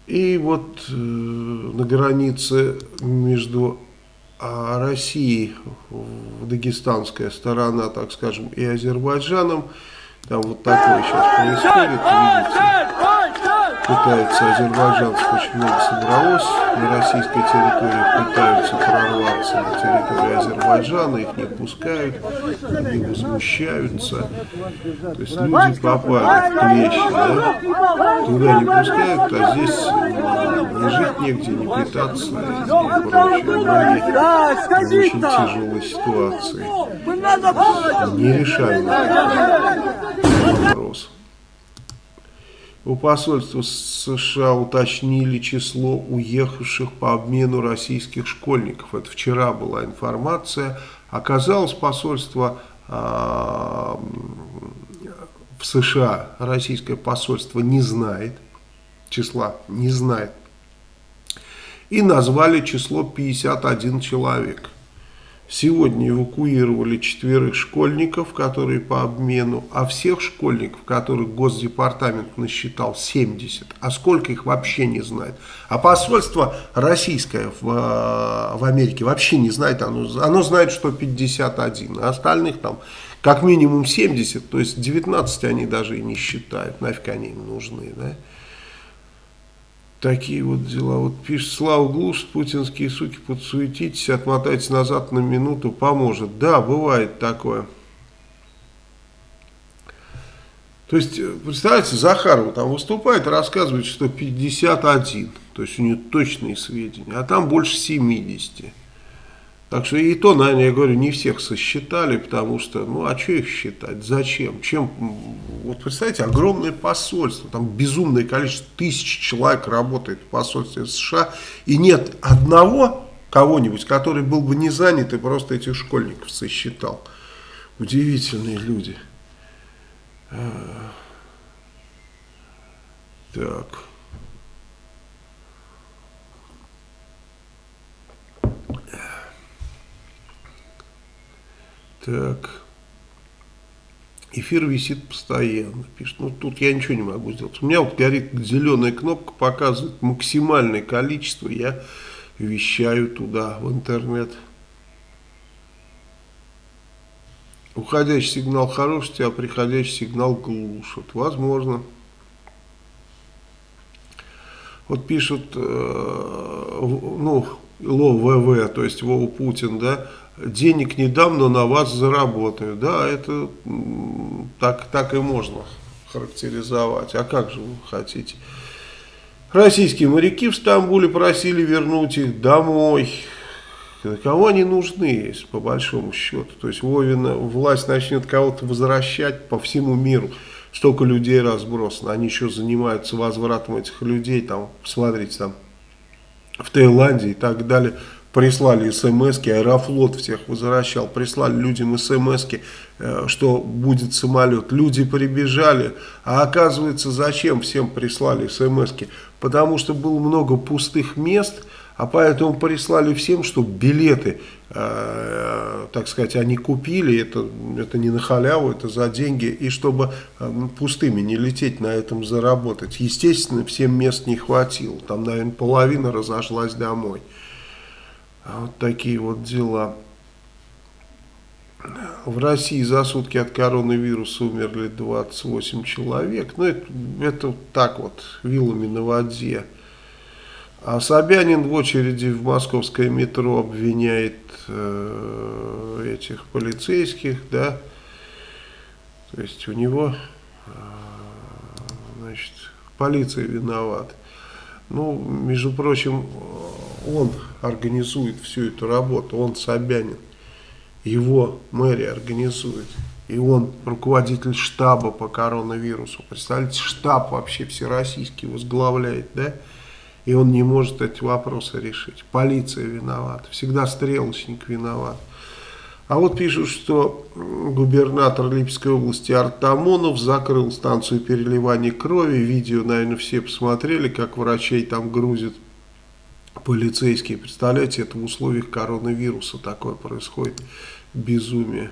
И вот э, на границе между а, Россией, дагестанская сторона, так скажем, и Азербайджаном, там вот такое сейчас происходит, видите. пытаются, азербайджанцев очень много собралось на российской территории, пытаются прорваться на территорию Азербайджана, их не пускают, они возмущаются. То есть люди попали в клещи, да? туда не пускают, а здесь не жить негде, не питаться и прочее. В очень тяжелой ситуации. Нерешаемый вопрос. У посольства США уточнили число уехавших по обмену российских школьников. Это вчера была информация. Оказалось, посольство э, в США, российское посольство не знает числа, не знает. И назвали число 51 человек. Сегодня эвакуировали четверых школьников, которые по обмену, а всех школьников, которых Госдепартамент насчитал 70, а сколько их вообще не знает. А посольство российское в, в Америке вообще не знает, оно, оно знает, что 51, а остальных там как минимум 70, то есть 19 они даже и не считают, нафиг они им нужны, да. Такие вот дела. Вот пишет, Слава глушит, путинские суки, подсуетитесь, отмотайтесь назад на минуту, поможет. Да, бывает такое. То есть, представляете, Захарова там выступает и рассказывает, что 51, то есть у нее точные сведения, а там больше 70. Так что и то, наверное, я говорю, не всех сосчитали, потому что, ну, а что их считать, зачем, чем, вот представьте, огромное посольство, там безумное количество, тысяч человек работает в посольстве США, и нет одного кого-нибудь, который был бы не занят и просто этих школьников сосчитал. Удивительные люди. А. Так. Так. Эфир висит постоянно, пишет. Ну, тут я ничего не могу сделать. У меня вот горит зеленая кнопка, показывает максимальное количество. Я вещаю туда, в интернет. Уходящий сигнал хороший, а приходящий сигнал глушит. Возможно. Вот пишут, э, ну, ЛО ВВ, то есть Вова Путин, да, денег не дам, но на вас заработаю. Да, это так, так и можно характеризовать. А как же вы хотите? Российские моряки в Стамбуле просили вернуть их домой. Кому они нужны, по большому счету? То есть Вовина власть начнет кого-то возвращать по всему миру. Столько людей разбросано. Они еще занимаются возвратом этих людей. Там, посмотрите, там в Таиланде и так далее прислали смс Аэрофлот всех возвращал, прислали людям смс э, что будет самолет. Люди прибежали, а оказывается, зачем всем прислали смс -ки? Потому что было много пустых мест, а поэтому прислали всем, чтобы билеты, э, так сказать, они купили, это, это не на халяву, это за деньги, и чтобы э, пустыми не лететь на этом заработать. Естественно, всем мест не хватило, там, наверное, половина разошлась домой. А вот такие вот дела. В России за сутки от коронавируса умерли 28 человек. Ну, это, это так вот, вилами на воде. А Собянин в очереди в московское метро обвиняет э, этих полицейских, да. То есть у него, э, значит, полиция виновата. Ну, между прочим, он организует всю эту работу, он Собянин, его мэрия организует. И он руководитель штаба по коронавирусу. Представляете, штаб вообще всероссийский возглавляет, да? И он не может эти вопросы решить. Полиция виновата, всегда стрелочник виноват. А вот пишут, что губернатор Липецкой области Артамонов закрыл станцию переливания крови. Видео, наверное, все посмотрели, как врачей там грузят полицейские. Представляете, это в условиях коронавируса такое происходит. Безумие.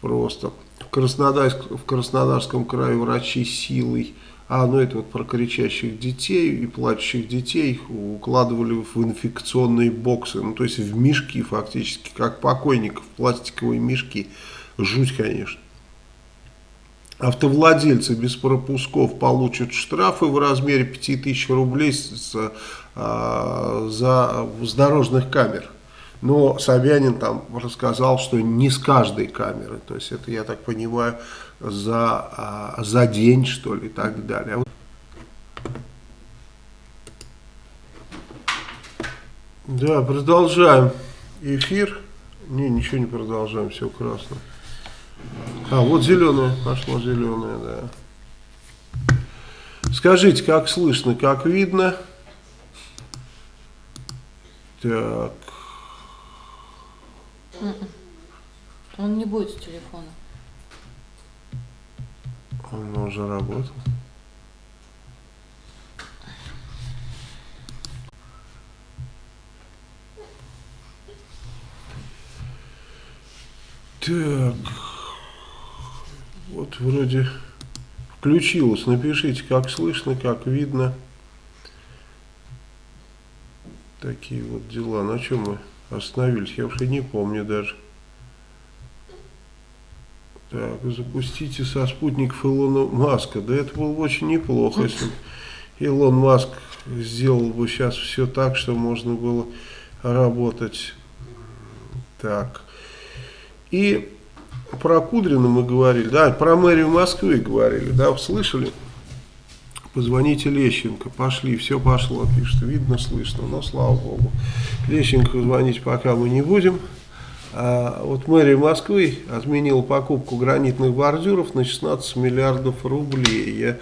Просто. В, Краснодарск, в Краснодарском крае врачи силой а, ну это вот про кричащих детей и плачущих детей укладывали в инфекционные боксы, ну то есть в мешки фактически, как покойников, пластиковые мешки. Жуть, конечно. Автовладельцы без пропусков получат штрафы в размере 5000 рублей с, а, за, с дорожных камер. Но Собянин там рассказал, что не с каждой камеры. То есть это, я так понимаю, за, а, за день, что ли, и так далее. Да, продолжаем эфир. Не, ничего не продолжаем, все красно. А, вот зеленая, пошла зеленая, да. Скажите, как слышно, как видно? Так. Он не будет с телефона. Он уже работал. Так. Вот вроде включилось. Напишите, как слышно, как видно. Такие вот дела. На чем мы остановились? Я уже не помню даже. Так, запустите со спутников Илона Маска. Да это было бы очень неплохо, если Илон Маск сделал бы сейчас все так, что можно было работать так. И про Кудрина мы говорили, да, про мэрию Москвы говорили, да, слышали? Позвоните Лещенко, пошли, все пошло, пишет, видно, слышно, но слава богу. Лещенко звонить пока мы не будем. А вот мэрия Москвы отменила покупку гранитных бордюров на 16 миллиардов рублей. Я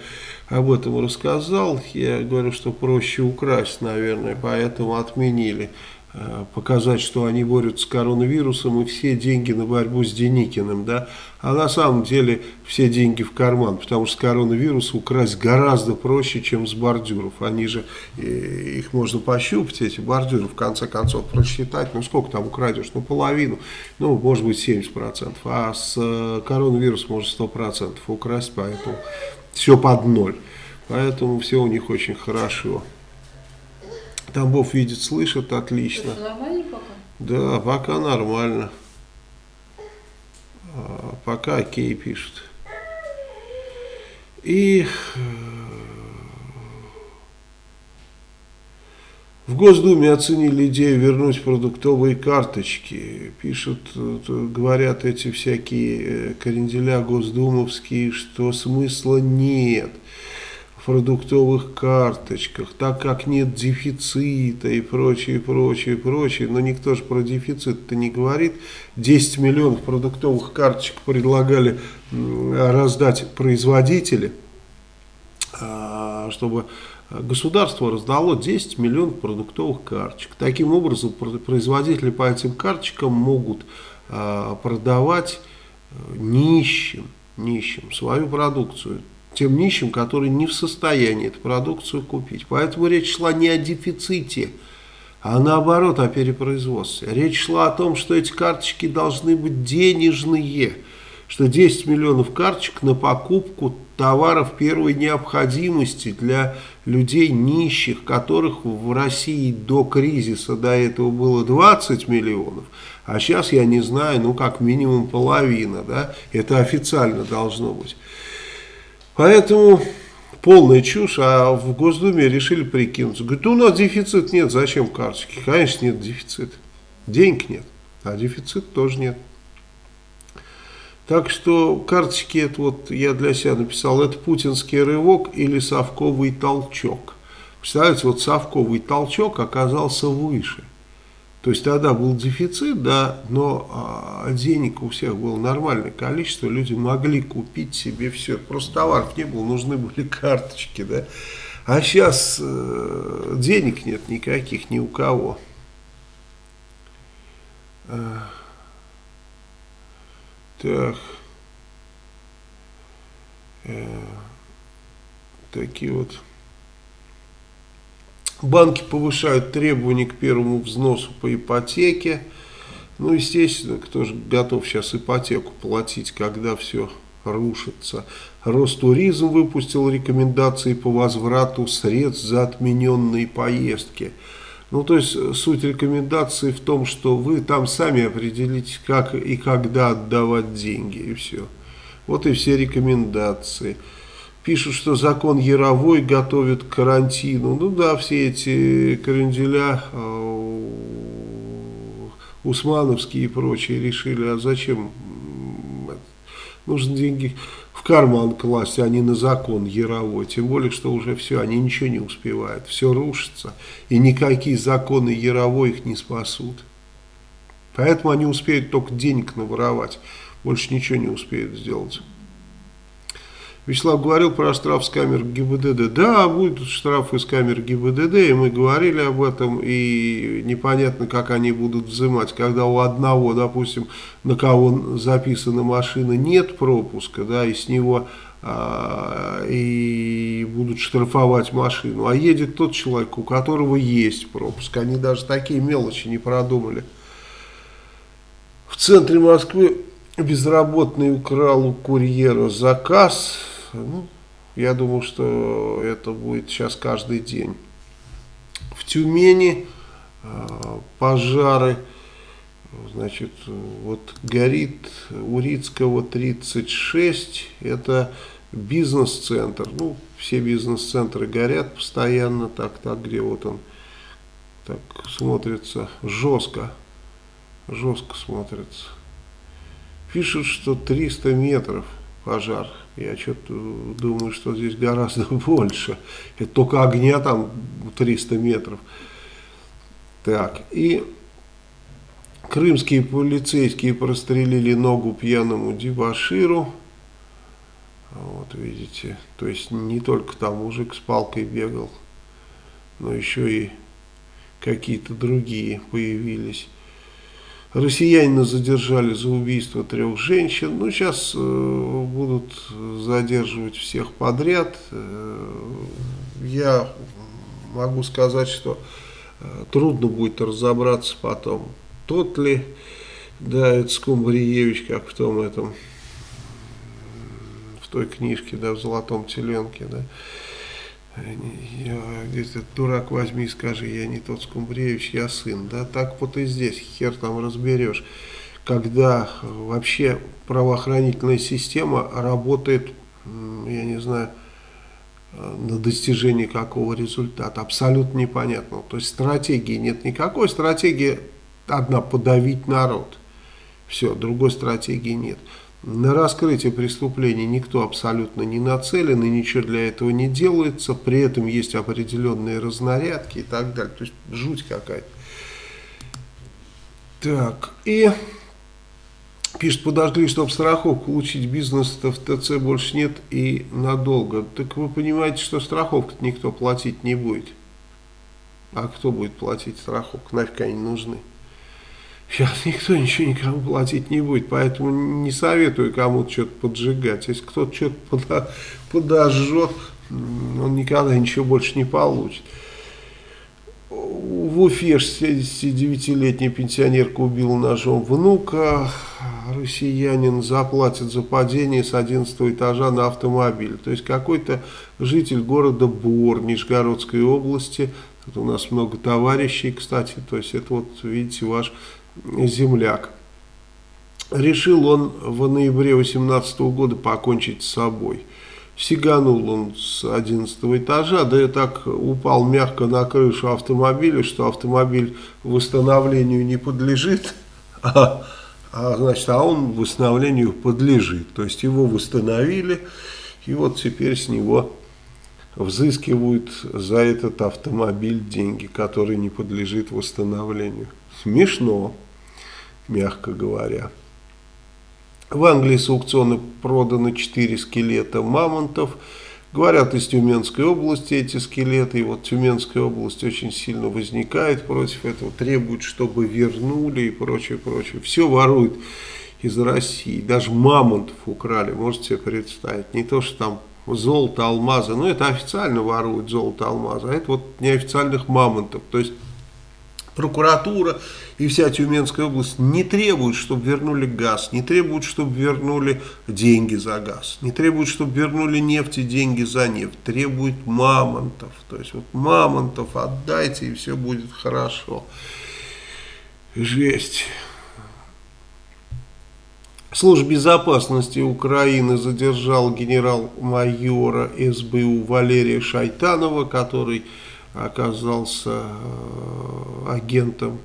об этом рассказал, я говорю, что проще украсть, наверное, поэтому отменили. Э, показать, что они борются с коронавирусом и все деньги на борьбу с Деникиным, да, а на самом деле все деньги в карман, потому что коронавирус украсть гораздо проще, чем с бордюров, они же, э, их можно пощупать, эти бордюры, в конце концов, просчитать, ну сколько там украдешь, ну половину, ну может быть 70%, а с э, коронавирусом можно 100% украсть, поэтому все под ноль, поэтому все у них очень хорошо. Тамбов видит, слышит отлично. пока? Да, пока нормально. А, пока окей пишет. И э, в Госдуме оценили идею вернуть продуктовые карточки. Пишут, говорят эти всякие э, кренделя госдумовские, что смысла нет продуктовых карточках, так как нет дефицита и прочее, прочее, прочее, но никто же про дефицит-то не говорит. 10 миллионов продуктовых карточек предлагали раздать производители, а, чтобы государство раздало 10 миллионов продуктовых карточек. Таким образом, производители по этим карточкам могут а, продавать э, нищим, нищим свою продукцию тем нищим, которые не в состоянии эту продукцию купить. Поэтому речь шла не о дефиците, а наоборот о перепроизводстве. Речь шла о том, что эти карточки должны быть денежные, что 10 миллионов карточек на покупку товаров первой необходимости для людей нищих, которых в России до кризиса до этого было 20 миллионов, а сейчас я не знаю, ну как минимум половина, да, это официально должно быть. Поэтому полная чушь, а в Госдуме решили прикинуться. Говорят, у нас дефицит нет, зачем карточки? Конечно, нет дефицита. Денег нет, а дефицит тоже нет. Так что карточки, это вот я для себя написал, это путинский рывок или совковый толчок. Представляете, вот совковый толчок оказался выше. То есть тогда был дефицит, да, но а, денег у всех было нормальное количество, люди могли купить себе все. Просто товаров не было, нужны были карточки, да. А сейчас э, денег нет никаких ни у кого. А, так. Э, такие вот Банки повышают требования к первому взносу по ипотеке. Ну, естественно, кто же готов сейчас ипотеку платить, когда все рушится. Ростуризм выпустил рекомендации по возврату средств за отмененные поездки. Ну, то есть, суть рекомендации в том, что вы там сами определите, как и когда отдавать деньги, и все. Вот и все рекомендации. Пишут, что закон Яровой готовит к карантину. Ну да, все эти кренделя э, усмановские и прочие решили, а зачем? Нужно деньги в карман класть, а не на закон Яровой. Тем более, что уже все, они ничего не успевают. Все рушится. И никакие законы Яровой их не спасут. Поэтому они успеют только денег наворовать. Больше ничего не успеют сделать. Вячеслав говорил про штраф с камер ГИБДД. Да, будут штрафы с камер ГИБДД, и мы говорили об этом, и непонятно, как они будут взимать. Когда у одного, допустим, на кого записана машина, нет пропуска, да, и с него а, и будут штрафовать машину, а едет тот человек, у которого есть пропуск. Они даже такие мелочи не продумали. В центре Москвы безработный украл у курьера заказ. Ну, я думаю, что это будет сейчас каждый день. В Тюмени э, пожары, значит, вот горит Урицкого 36, это бизнес-центр. Ну, все бизнес-центры горят постоянно, так, так, где вот он так смотрится жестко жестко смотрится. Пишут, что 300 метров пожар. Я что-то думаю, что здесь гораздо больше. Это только огня там 300 метров. Так, и крымские полицейские прострелили ногу пьяному дебаширу. Вот видите, то есть не только там мужик с палкой бегал, но еще и какие-то другие появились. Россиянина задержали за убийство трех женщин. Ну, сейчас э, будут задерживать всех подряд. Э, я могу сказать, что э, трудно будет разобраться потом, тот ли, да, это Скумбриевич, как в том этом, в той книжке, да, в «Золотом теленке», да, я, говорит, дурак возьми и скажи, я не тот Скумбреевич, я сын. Да, так вот и здесь, хер там разберешь. Когда вообще правоохранительная система работает, я не знаю, на достижение какого результата. Абсолютно непонятно. То есть стратегии нет никакой. Стратегия одна – подавить народ. Все, другой стратегии нет. На раскрытие преступлений никто абсолютно не нацелен и ничего для этого не делается. При этом есть определенные разнарядки и так далее. То есть жуть какая-то. Так, и пишет, подожгли, чтобы страховку получить бизнес-то в ТЦ больше нет и надолго. Так вы понимаете, что страховку никто платить не будет. А кто будет платить страховку? Нафиг они нужны. Сейчас никто ничего никому платить не будет, поэтому не советую кому-то что-то поджигать. Если кто-то что-то подожжет, он никогда ничего больше не получит. В Уфе 69-летняя пенсионерка убила ножом внука. Россиянин заплатит за падение с 11 этажа на автомобиль. То есть какой-то житель города Бор Нижегородской области. Тут у нас много товарищей, кстати. То есть это вот, видите, ваш земляк. Решил он в ноябре 18 года покончить с собой. Сиганул он с 11 этажа, да и так упал мягко на крышу автомобиля, что автомобиль восстановлению не подлежит, а, а, значит, а он восстановлению подлежит. То есть его восстановили, и вот теперь с него взыскивают за этот автомобиль деньги, который не подлежит восстановлению. Смешно мягко говоря. В Англии с аукциона продано 4 скелета мамонтов. Говорят, из Тюменской области эти скелеты. И вот Тюменская область очень сильно возникает против этого. Требует, чтобы вернули и прочее, прочее. Все воруют из России. Даже мамонтов украли, можете себе представить. Не то, что там золото, алмазы. Но это официально воруют золото, алмазы. А это вот неофициальных мамонтов. То есть прокуратура и вся Тюменская область не требуют, чтобы вернули газ, не требуют, чтобы вернули деньги за газ, не требуют, чтобы вернули нефть и деньги за нефть, требуют мамонтов. То есть вот мамонтов отдайте и все будет хорошо. Жесть. Служба безопасности Украины задержал генерал-майора СБУ Валерия Шайтанова, который оказался э, агентом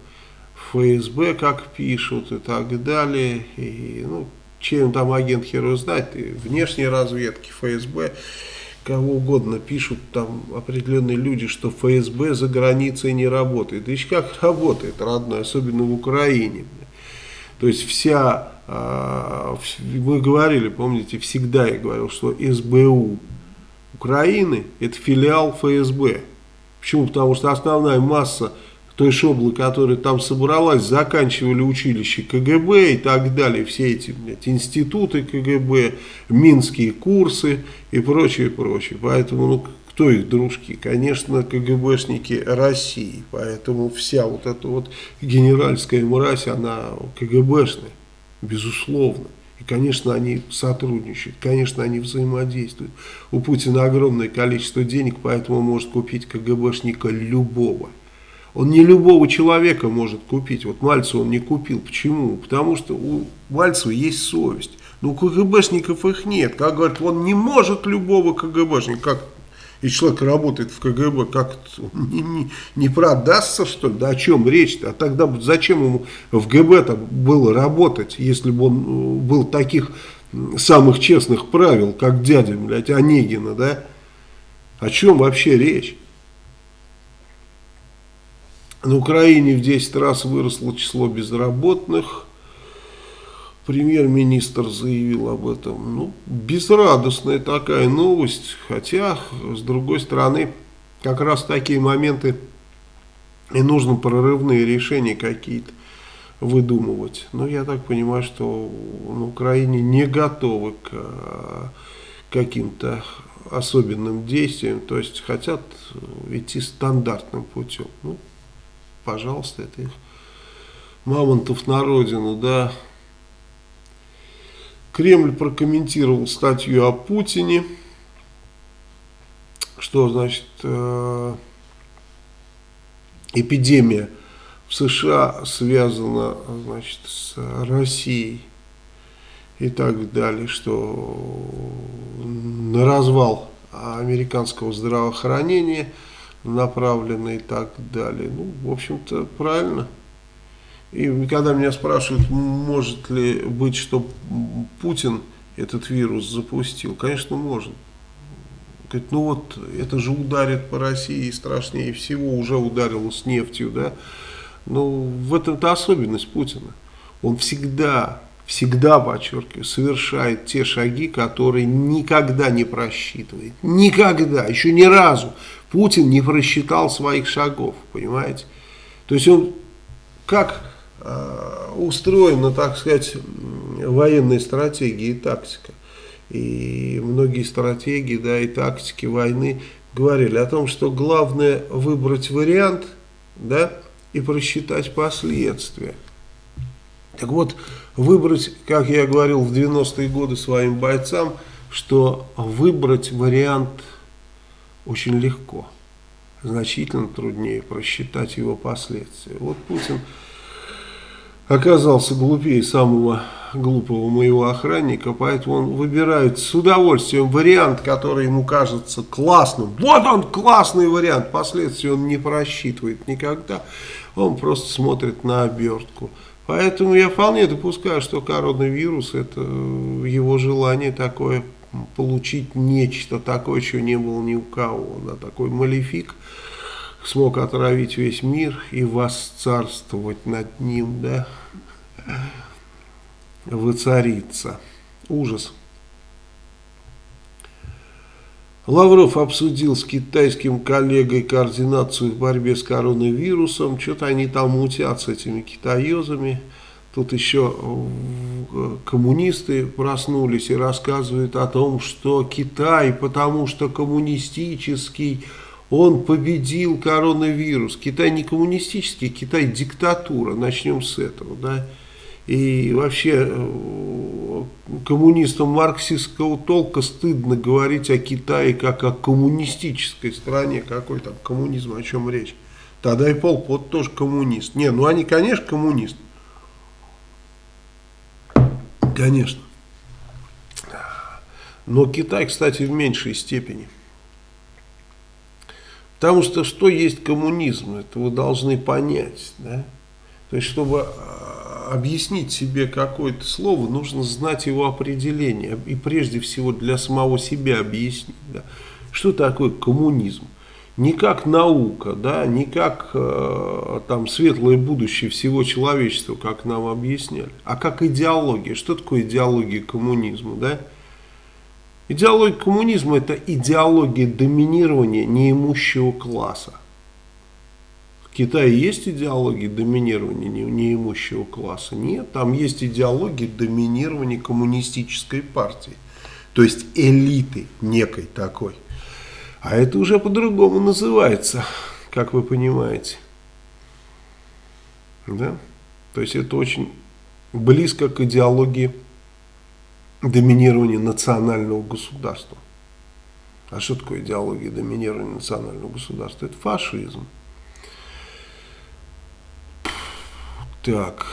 ФСБ, как пишут, и так далее. И, ну, чем там агент хер знает, и внешней разведки ФСБ, кого угодно пишут там определенные люди, что ФСБ за границей не работает. Да еще как работает, родной, особенно в Украине. То есть вся, мы говорили, помните, всегда я говорил, что СБУ Украины это филиал ФСБ. Почему? Потому что основная масса той шоблы, которая там собралась, заканчивали училище КГБ и так далее, все эти блядь, институты КГБ, минские курсы и прочее, прочее. Поэтому, ну, кто их дружки? Конечно, КГБшники России. Поэтому вся вот эта вот генеральская мразь, она КГБшная, безусловно. Конечно, они сотрудничают, конечно, они взаимодействуют. У Путина огромное количество денег, поэтому может купить КГБшника любого. Он не любого человека может купить. Вот Мальцева он не купил. Почему? Потому что у Мальцева есть совесть. Но у КГБшников их нет. Как говорят, он не может любого КГБшника. Как и человек работает в КГБ, как не, не, не продастся, что ли? Да о чем речь-то? А тогда зачем ему в ГБ-то было работать, если бы он э, был таких самых честных правил, как дядя, блядь, Онегина, да? О чем вообще речь? На Украине в 10 раз выросло число безработных. Премьер-министр заявил об этом. Ну, безрадостная такая новость. Хотя, с другой стороны, как раз такие моменты и нужно прорывные решения какие-то выдумывать. Но я так понимаю, что на Украине не готовы к а, каким-то особенным действиям. То есть хотят идти стандартным путем. Ну, пожалуйста, это их мамонтов на родину, да. Кремль прокомментировал статью о Путине, что значит э, эпидемия в США связана значит, с Россией и так далее, что на развал американского здравоохранения – направлены и так далее. Ну, в общем-то, правильно. И когда меня спрашивают, может ли быть, что Путин этот вирус запустил, конечно, может. Говорит, ну вот, это же ударит по России страшнее всего, уже ударило с нефтью, да. Но в этом-то особенность Путина. Он всегда, всегда, подчеркиваю, совершает те шаги, которые никогда не просчитывает. Никогда, еще ни разу. Путин не просчитал своих шагов, понимаете? То есть он как устроена, так сказать, военная стратегия и тактика. И многие стратегии, да, и тактики войны говорили о том, что главное выбрать вариант, да, и просчитать последствия. Так вот, выбрать, как я говорил в 90-е годы своим бойцам, что выбрать вариант очень легко. Значительно труднее просчитать его последствия. Вот Путин оказался глупее самого глупого моего охранника, поэтому он выбирает с удовольствием вариант, который ему кажется классным. Вот он классный вариант, последствия он не просчитывает никогда, он просто смотрит на обертку. Поэтому я вполне допускаю, что коронавирус это его желание такое получить нечто такое, чего не было ни у кого. Да, такой малефик смог отравить весь мир и восцарствовать над ним, да, воцариться. Ужас. Лавров обсудил с китайским коллегой координацию в борьбе с коронавирусом. Что-то они там мутят с этими китаезами. Тут еще коммунисты проснулись и рассказывают о том, что Китай, потому что коммунистический, он победил коронавирус. Китай не коммунистический, Китай диктатура. Начнем с этого. Да? И вообще э, коммунистам марксистского толка стыдно говорить о Китае как о коммунистической стране. Какой там коммунизм, о чем речь? Тогда и Пол Пот тоже коммунист. Не, ну они, конечно, коммунисты. Конечно. Но Китай, кстати, в меньшей степени. Потому что что есть коммунизм, это вы должны понять. Да? То есть, чтобы а, объяснить себе какое-то слово, нужно знать его определение. И прежде всего для самого себя объяснить. Да? Что такое коммунизм? Не как наука, да, не как э, там светлое будущее всего человечества, как нам объясняли, а как идеология. Что такое идеология коммунизма, да? Идеология коммунизма – это идеология доминирования неимущего класса. Китае есть идеология доминирования неимущего класса? Нет, там есть идеология доминирования коммунистической партии. То есть элиты некой такой. А это уже по-другому называется, как вы понимаете. Да? То есть это очень близко к идеологии доминирования национального государства. А что такое идеология доминирования национального государства? Это фашизм. Так.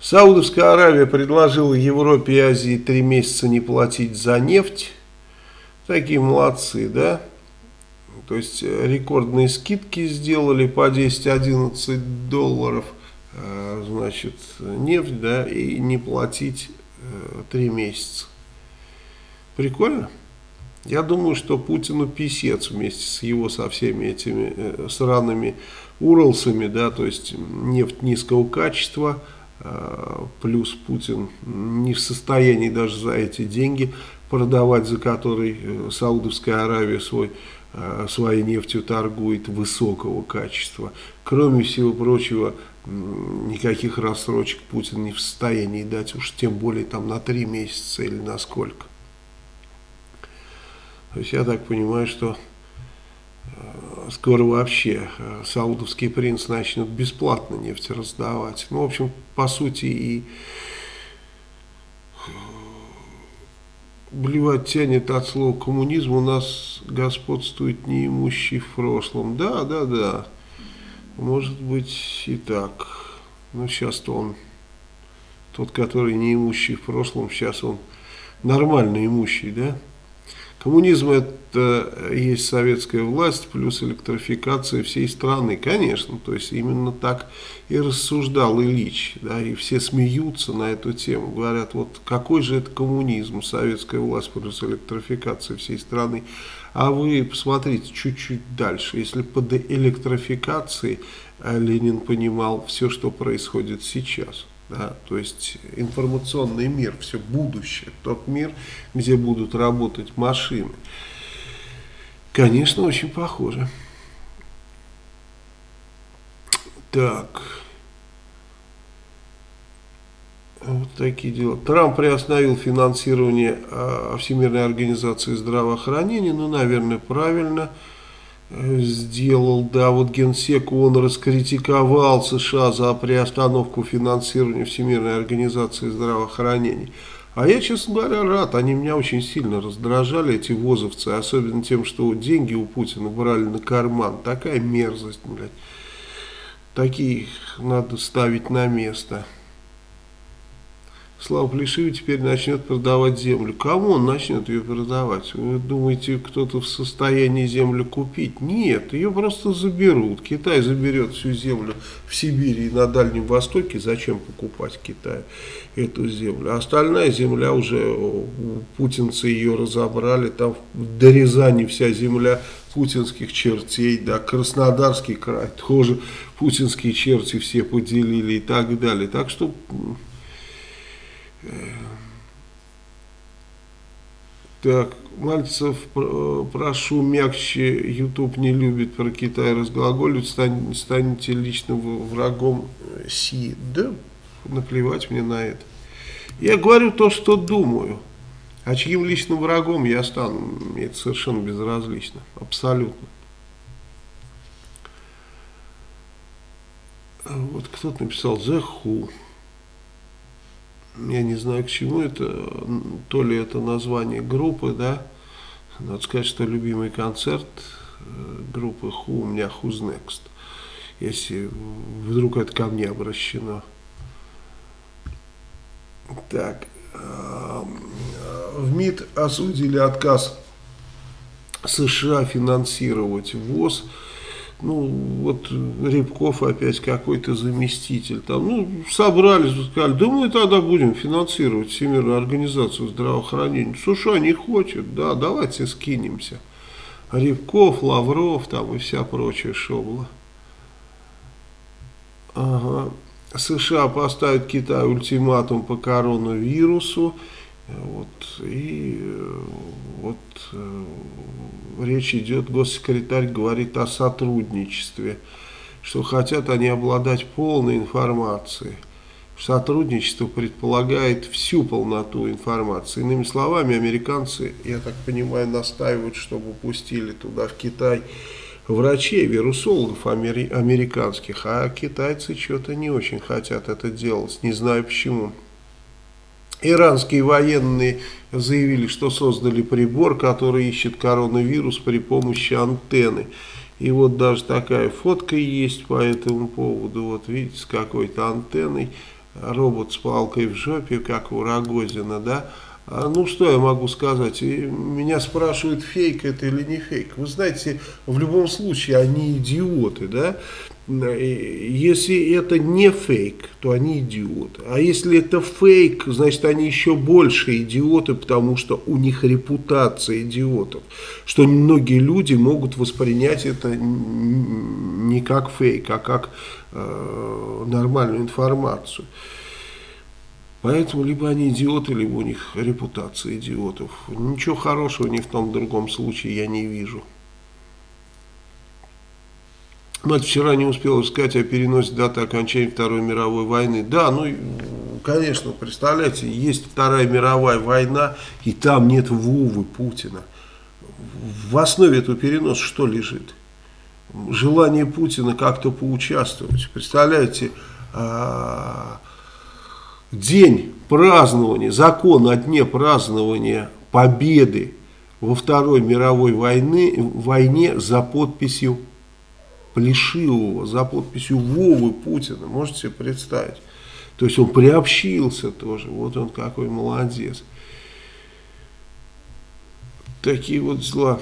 Саудовская Аравия предложила Европе и Азии три месяца не платить за нефть. Такие молодцы, да? То есть э, рекордные скидки сделали по 10-11 долларов – Э, значит, нефть, да, и не платить э, три месяца. Прикольно? Я думаю, что Путину писец вместе с его, со всеми этими э, сраными Уралсами, да, то есть нефть низкого качества, плюс Путин не в состоянии даже за эти деньги продавать, за которые Саудовская Аравия свой, своей нефтью торгует высокого качества. Кроме всего прочего, никаких рассрочек Путин не в состоянии дать, уж тем более там на три месяца или на сколько. То есть я так понимаю, что э, скоро вообще э, саудовский принц начнет бесплатно нефть раздавать. Ну, в общем, по сути и блевать тянет от слова коммунизм, у нас господствует неимущий в прошлом. Да, да, да. Может быть и так. Но сейчас-то он, тот, который не имущий в прошлом, сейчас он нормально имущий, да? Коммунизм это есть советская власть плюс электрификация всей страны, конечно, то есть именно так и рассуждал Ильич, да, и все смеются на эту тему, говорят, вот какой же это коммунизм, советская власть плюс электрификация всей страны, а вы посмотрите чуть-чуть дальше. Если под электрификацией э, Ленин понимал все, что происходит сейчас. Да, то есть информационный мир, все будущее, тот мир, где будут работать машины. Конечно, очень похоже. Так. Вот такие дела. Трамп приостановил финансирование э, Всемирной организации здравоохранения. Ну, наверное, правильно э, сделал. Да, вот Генсек, он раскритиковал США за приостановку финансирования Всемирной организации здравоохранения. А я, честно говоря, рад. Они меня очень сильно раздражали, эти возовцы. Особенно тем, что деньги у Путина брали на карман. Такая мерзость, блядь. Таких надо ставить на место. Слава Плешивый теперь начнет продавать землю. Кому он начнет ее продавать? Вы думаете, кто-то в состоянии землю купить? Нет, ее просто заберут. Китай заберет всю землю в Сибири и на Дальнем Востоке. Зачем покупать Китаю эту землю? Остальная земля уже, путинцы ее разобрали. Там до Рязани вся земля путинских чертей, да, Краснодарский край тоже путинские черти все поделили и так далее. Так что так, Мальцев, прошу мягче, YouTube не любит про Китай разглаголить, стань, станете личным врагом Си. Да, наплевать мне на это. Я говорю то, что думаю. А чьим личным врагом я стану, мне это совершенно безразлично. Абсолютно. Вот кто-то написал «The Who» я не знаю к чему это, то ли это название группы, да, надо сказать, что любимый концерт э, группы Who у меня Who's Next. если вдруг это ко мне обращено. Так, в МИД осудили отказ США финансировать ВОЗ. Ну, вот Рябков опять какой-то заместитель. Там, ну, собрались, сказали, да мы тогда будем финансировать Всемирную организацию здравоохранения. США не хочет, да, давайте скинемся. Рябков, Лавров там и вся прочая шобла. Ага. США поставят Китаю ультиматум по коронавирусу. Вот, и э, вот э, речь идет, госсекретарь говорит о сотрудничестве, что хотят они обладать полной информацией. Сотрудничество предполагает всю полноту информации. Иными словами, американцы, я так понимаю, настаивают, чтобы пустили туда, в Китай, врачей, вирусологов американских, а китайцы что-то не очень хотят это делать, не знаю почему. Иранские военные заявили, что создали прибор, который ищет коронавирус при помощи антенны. И вот даже такая фотка есть по этому поводу. Вот видите, с какой-то антенной. Робот с палкой в жопе, как у Рогозина, да. А, ну, что я могу сказать? Меня спрашивают, фейк это или не фейк. Вы знаете, в любом случае они идиоты, да? Если это не фейк, то они идиоты. А если это фейк, значит они еще больше идиоты, потому что у них репутация идиотов. Что многие люди могут воспринять это не как фейк, а как э, нормальную информацию. Поэтому либо они идиоты, либо у них репутация идиотов. Ничего хорошего ни в том, в другом случае я не вижу. Мать вчера не успела сказать о переносе даты окончания Второй мировой войны. Да, ну, конечно, представляете, есть Вторая мировая война, и там нет Вовы Путина. В основе этого переноса что лежит? Желание Путина как-то поучаствовать. Представляете, а, день празднования, закон о дне празднования победы во Второй мировой войны, войне за подписью Плешивого, за подписью Вовы Путина, можете себе представить. То есть он приобщился тоже, вот он какой молодец. Такие вот дела.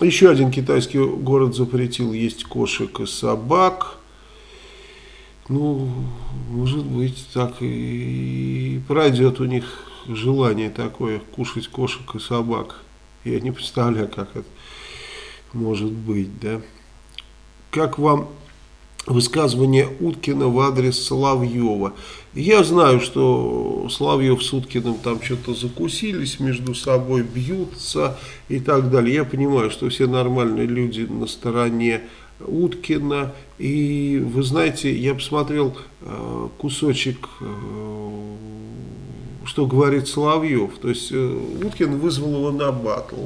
Еще один китайский город запретил есть кошек и собак. Ну, может быть, так и пройдет у них желание такое, кушать кошек и собак. Я не представляю, как это может быть, да. Как вам высказывание Уткина в адрес Соловьева. Я знаю, что Соловьев с Уткиным там что-то закусились между собой, бьются и так далее. Я понимаю, что все нормальные люди на стороне Уткина. И вы знаете, я посмотрел э, кусочек, э, что говорит Соловьев. То есть э, Уткин вызвал его на батл.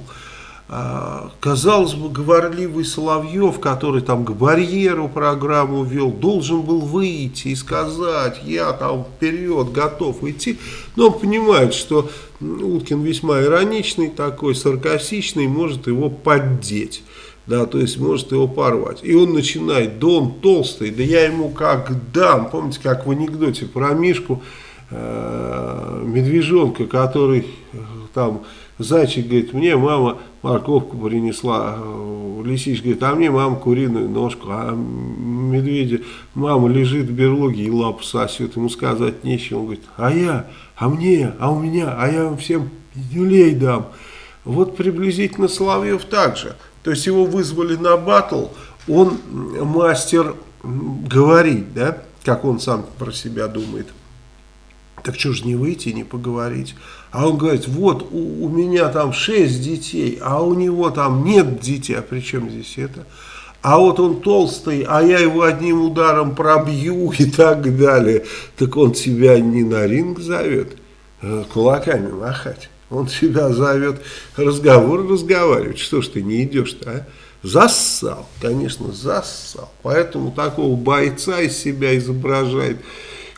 А, казалось бы, говорливый Соловьев, который там к барьеру программу вел, должен был выйти и сказать, я там вперед готов идти. Но он понимает, что Уткин весьма ироничный такой, саркастичный, может его поддеть да, то есть может его порвать. И он начинает, да он толстый, да я ему как дам, помните, как в анекдоте про Мишку, э, медвежонка, который э, там, зайчик говорит, мне мама морковку принесла, э, лисичка говорит, а мне мама куриную ножку, а медведя, мама лежит в берлоге и лапу сосет, ему сказать нечего, он говорит, а я, а мне, а у меня, а я вам всем люлей дам. Вот приблизительно Соловьев также. То есть его вызвали на батл, он мастер говорить, да, как он сам про себя думает. Так что же не выйти, не поговорить? А он говорит, вот у, у меня там шесть детей, а у него там нет детей. А при чем здесь это? А вот он толстый, а я его одним ударом пробью и так далее. Так он тебя не на ринг зовет, а кулаками махать. Он тебя зовет разговор разговаривать. Что ж ты не идешь-то, а? Зассал, конечно, зассал. Поэтому такого бойца из себя изображает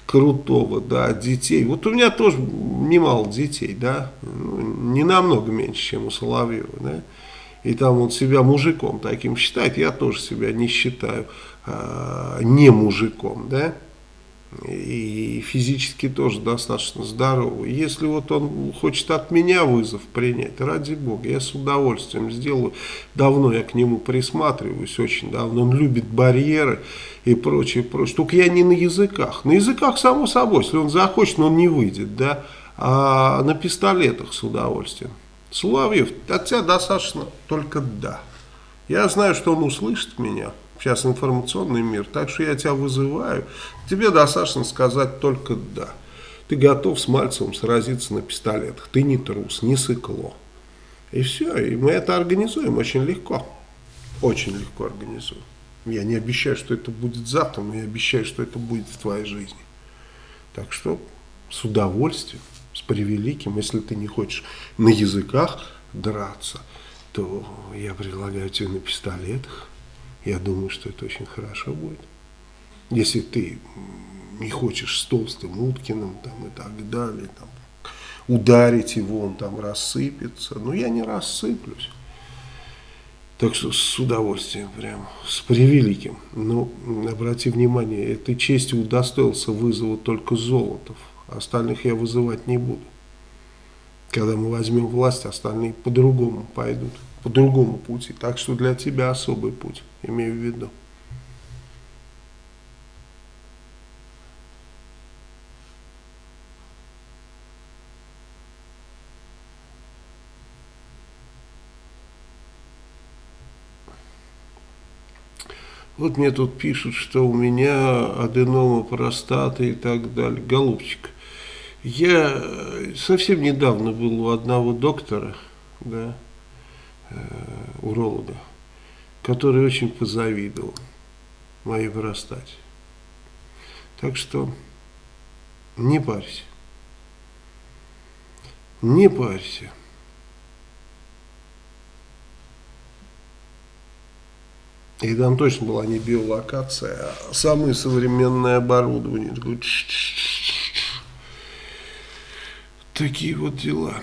крутого, да, детей. Вот у меня тоже немало детей, да, ну, не намного меньше, чем у Соловьева, да. и там он себя мужиком таким считает, я тоже себя не считаю э, не мужиком, да, и физически тоже достаточно здоровый. Если вот он хочет от меня вызов принять, ради бога, я с удовольствием сделаю. Давно я к нему присматриваюсь, очень давно. Он любит барьеры и прочее, прочее. Только я не на языках. На языках, само собой, если он захочет, но он не выйдет, да. А на пистолетах с удовольствием. Соловьев, от тебя достаточно только «да». Я знаю, что он услышит меня. Сейчас информационный мир, так что я тебя вызываю. Тебе достаточно сказать только «да». Ты готов с Мальцевым сразиться на пистолетах. Ты не трус, не сыкло. И все, и мы это организуем очень легко. Очень легко организуем. Я не обещаю, что это будет завтра, но я обещаю, что это будет в твоей жизни. Так что с удовольствием с превеликим, если ты не хочешь на языках драться, то я предлагаю тебе на пистолетах. Я думаю, что это очень хорошо будет. Если ты не хочешь с толстым Уткиным там, и так далее, там, ударить его, он там рассыпется. Но я не рассыплюсь. Так что с удовольствием, прям, с превеликим. Но обрати внимание, этой честью удостоился вызова только Золотов. Остальных я вызывать не буду. Когда мы возьмем власть, остальные по-другому пойдут, по другому пути. Так что для тебя особый путь, имею в виду. Вот мне тут пишут, что у меня аденома простаты и так далее. Голубчик, я совсем недавно был у одного доктора, да, уролога, который очень позавидовал моей простате. Так что не парься. Не парься. И там точно была не биолокация, а самое современное оборудование. Такие вот дела.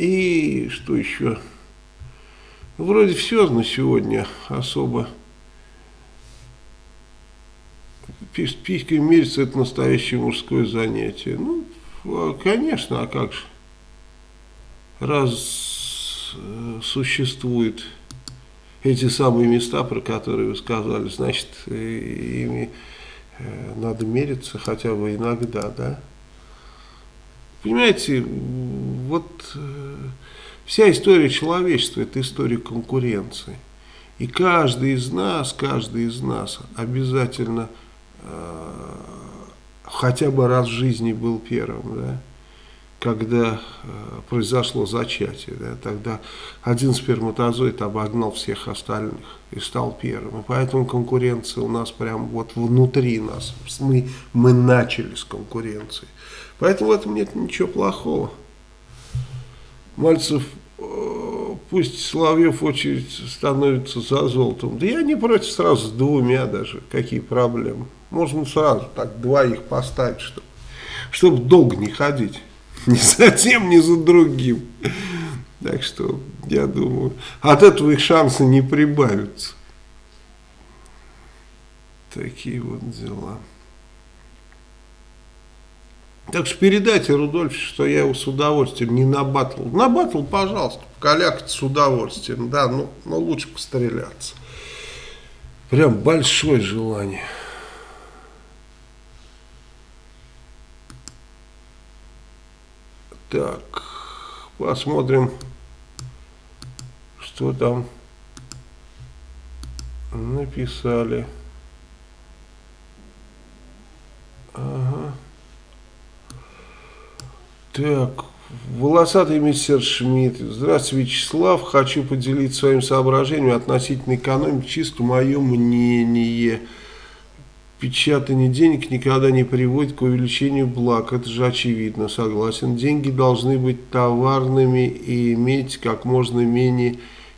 И что еще? Вроде все на сегодня особо. Писькой мериться это настоящее мужское занятие. Ну, а, конечно, а как же? Раз э, существуют эти самые места, про которые вы сказали, значит, ими Э, надо мериться хотя бы иногда, да. Понимаете, вот э, вся история человечества – это история конкуренции. И каждый из нас, каждый из нас обязательно э, хотя бы раз в жизни был первым, да когда э, произошло зачатие, да, тогда один сперматозоид обогнал всех остальных и стал первым. И поэтому конкуренция у нас прям вот внутри нас. Мы, мы начали с конкуренции. Поэтому в этом нет ничего плохого. Мальцев, э, пусть Соловьев очередь становится за золотом. Да я не против сразу с двумя даже. Какие проблемы. Можно сразу так двоих поставить, чтобы, чтобы долго не ходить. Ни за тем, ни за другим. Так что, я думаю, от этого их шансы не прибавятся. Такие вот дела. Так что передайте Рудольфу, что я его с удовольствием не на батл. На батл, пожалуйста, покалякать с удовольствием, да, но, но лучше постреляться. Прям большое желание. Так, посмотрим, что там написали. Так, волосатый мистер Шмидт. Здравствуйте, Вячеслав. Хочу поделиться своим соображением относительно экономики. Чисто мое мнение печатание денег никогда не приводит к увеличению благ. Это же очевидно, согласен. Деньги должны быть товарными и иметь как можно менее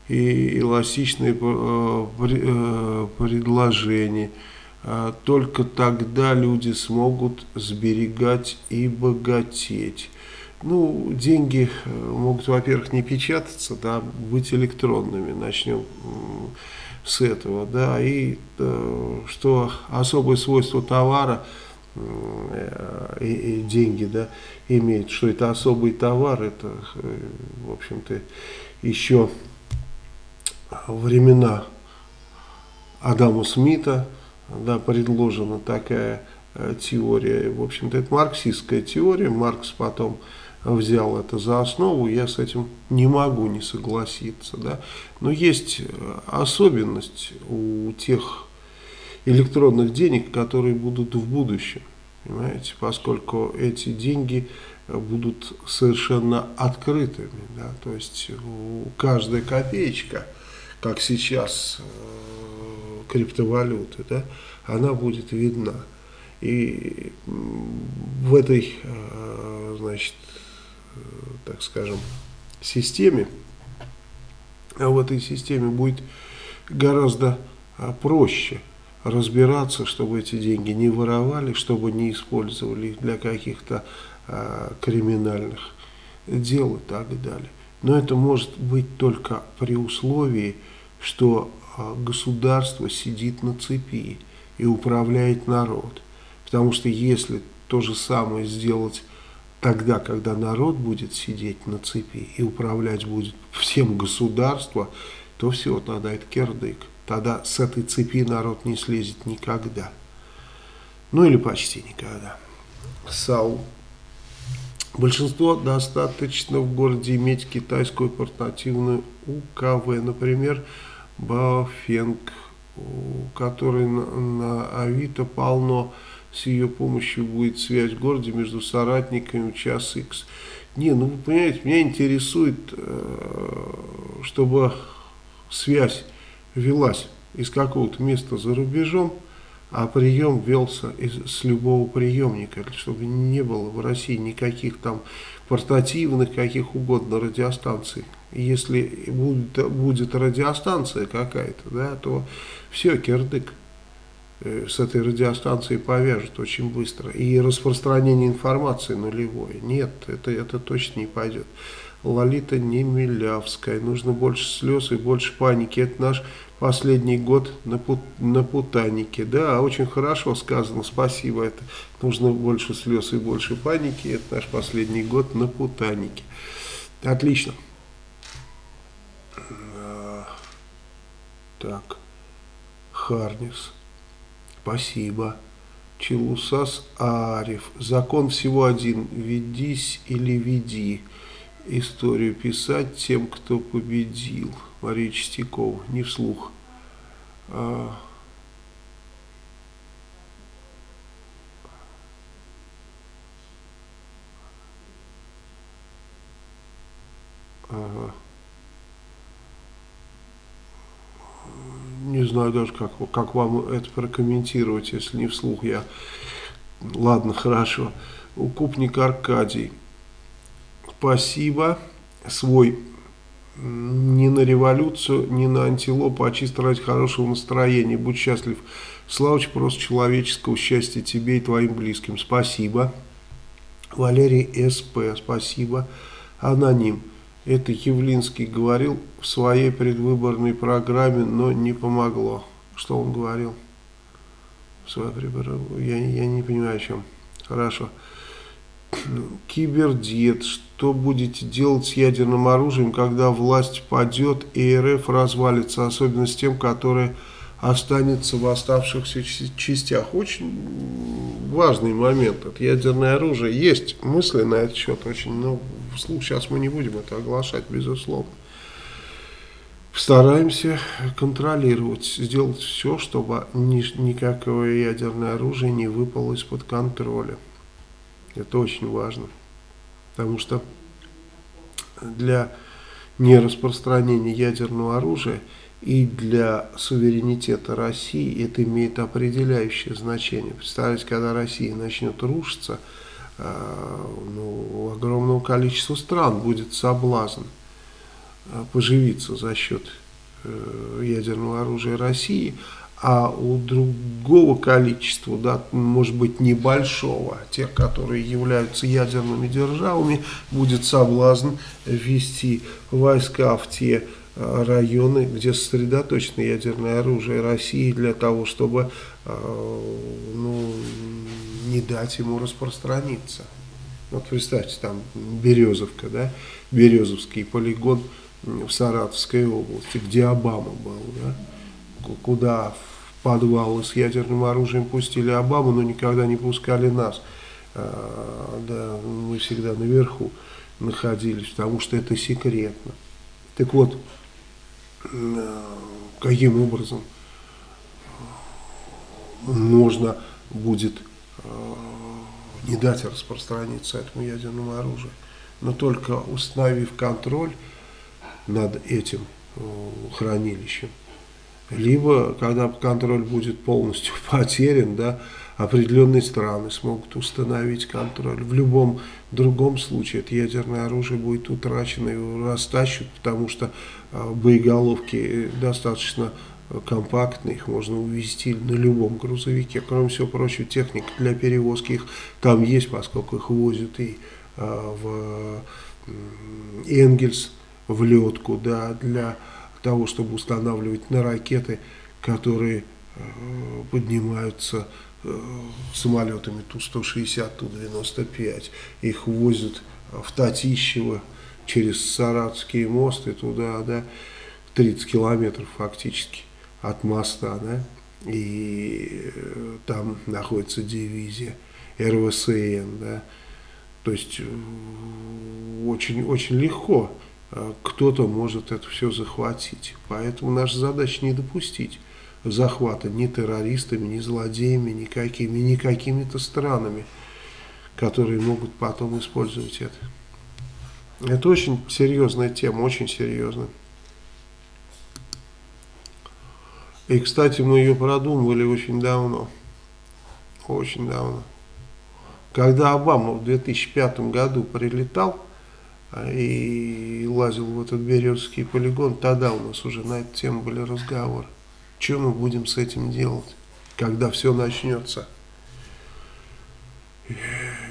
эластичные э, э, предложения. А только тогда люди смогут сберегать и богатеть. Ну, деньги э, могут, во-первых, не печататься, да, быть электронными. Начнем с этого, да, и э, что особое свойство товара э, и, деньги, да, имеет, что это особый товар, это, в общем-то, еще времена Адама Смита, да, предложена такая теория, в общем-то, это марксистская теория, Маркс потом взял это за основу, я с этим не могу не согласиться. Да? Но есть э, особенность у тех электронных денег, которые будут в будущем. Понимаете, поскольку эти деньги будут совершенно открытыми. Да? То есть каждая копеечка, как сейчас э, криптовалюты, да, она будет видна. И в этой, э, значит, Э, так скажем, системе, а в этой системе будет гораздо а, проще разбираться, чтобы эти деньги не воровали, чтобы не использовали для каких-то а, криминальных дел и так далее. Но это может быть только при условии, что а, государство сидит на цепи и управляет народ. Потому что если то же самое сделать тогда, когда народ будет сидеть на цепи и управлять будет всем государство, то все, тогда это кирдык. Тогда с этой цепи народ не слезет никогда. Ну или почти никогда. Сау. Большинство достаточно в городе иметь китайскую портативную УКВ, например, Баофенг, у которой на, на Авито полно с ее помощью будет связь в городе между соратниками час X. Не, ну вы понимаете, меня интересует, э, чтобы связь велась из какого-то места за рубежом, а прием велся из, с любого приемника, чтобы не было в России никаких там портативных, каких угодно радиостанций. если будет, будет радиостанция какая-то, да, то все, кирдык. Э, с этой радиостанцией повяжут очень быстро. И распространение информации нулевое. Нет, это, это точно не пойдет. Лолита не Милявская. Нужно больше слез и больше паники. Это наш последний год на, пут, на путанике. Да, очень хорошо сказано, спасибо. Это нужно больше слез и больше паники. Это наш последний год на путанике. Отлично. А, так. Харнис. Спасибо. Челусас Ариф. Закон всего один. Ведись или веди. Историю писать тем, кто победил. Мария Чистякова. Не вслух. А... Ага. Не знаю даже, как, как вам это прокомментировать, если не вслух я. Ладно, хорошо. Укупник Аркадий. Спасибо. Свой не на революцию, не на антилопу, а чисто ради хорошего настроения. Будь счастлив. Славыч, просто человеческого счастья тебе и твоим близким. Спасибо. Валерий СП. Спасибо. Аноним. Это Явлинский говорил в своей предвыборной программе, но не помогло. Что он говорил? В своей я, я не понимаю, о чем. Хорошо. Кибердиет. Что будете делать с ядерным оружием, когда власть падет и РФ развалится, особенно с тем, которое останется в оставшихся частях. Очень важный момент. Это ядерное оружие. Есть мысли на этот счет очень, но вслух сейчас мы не будем это оглашать, безусловно. Стараемся контролировать, сделать все, чтобы ни, никакое ядерное оружие не выпало из-под контроля. Это очень важно. Потому что для нераспространения ядерного оружия – и для суверенитета России это имеет определяющее значение. Представляете, когда Россия начнет рушиться, э, ну, у огромного количества стран будет соблазн э, поживиться за счет э, ядерного оружия России, а у другого количества, да, может быть небольшого, тех, которые являются ядерными державами, будет соблазн ввести войска в те районы, где сосредоточено ядерное оружие России для того, чтобы э, ну, не дать ему распространиться. Вот представьте, там Березовка, да, Березовский полигон в Саратовской области, где Обама был, да, куда подвалы с ядерным оружием пустили Обаму, но никогда не пускали нас. А, да, мы всегда наверху находились, потому что это секретно. Так вот, каким образом можно будет а, не дать распространиться этому ядерному оружию, но только установив контроль над этим хранилищем. Либо, когда контроль будет полностью потерян, да, определенные страны смогут установить контроль. В любом другом случае это ядерное оружие будет утрачено, его растащат, потому что э, боеголовки достаточно компактные, их можно увезти на любом грузовике. Кроме всего прочего, техника для перевозки их там есть, поскольку их возят и э, в Энгельс, в летку, да, для того, чтобы устанавливать на ракеты, которые э, поднимаются э, самолетами Ту-160, Ту-95. Их возят в Татищево через Саратовский мост и туда, да, 30 километров фактически от моста, да, и э, там находится дивизия РВСН, да, то есть очень, очень легко Э, кто-то может это все захватить. Поэтому наша задача не допустить захвата ни террористами, ни злодеями, никакими, ни какими-то странами, которые могут потом использовать это. Это очень серьезная тема, очень серьезная. И, кстати, мы ее продумывали очень давно. Очень давно. Когда Обама в 2005 году прилетал, и лазил в этот Березский полигон, тогда у нас уже на эту тему были разговоры. Что мы будем с этим делать, когда все начнется?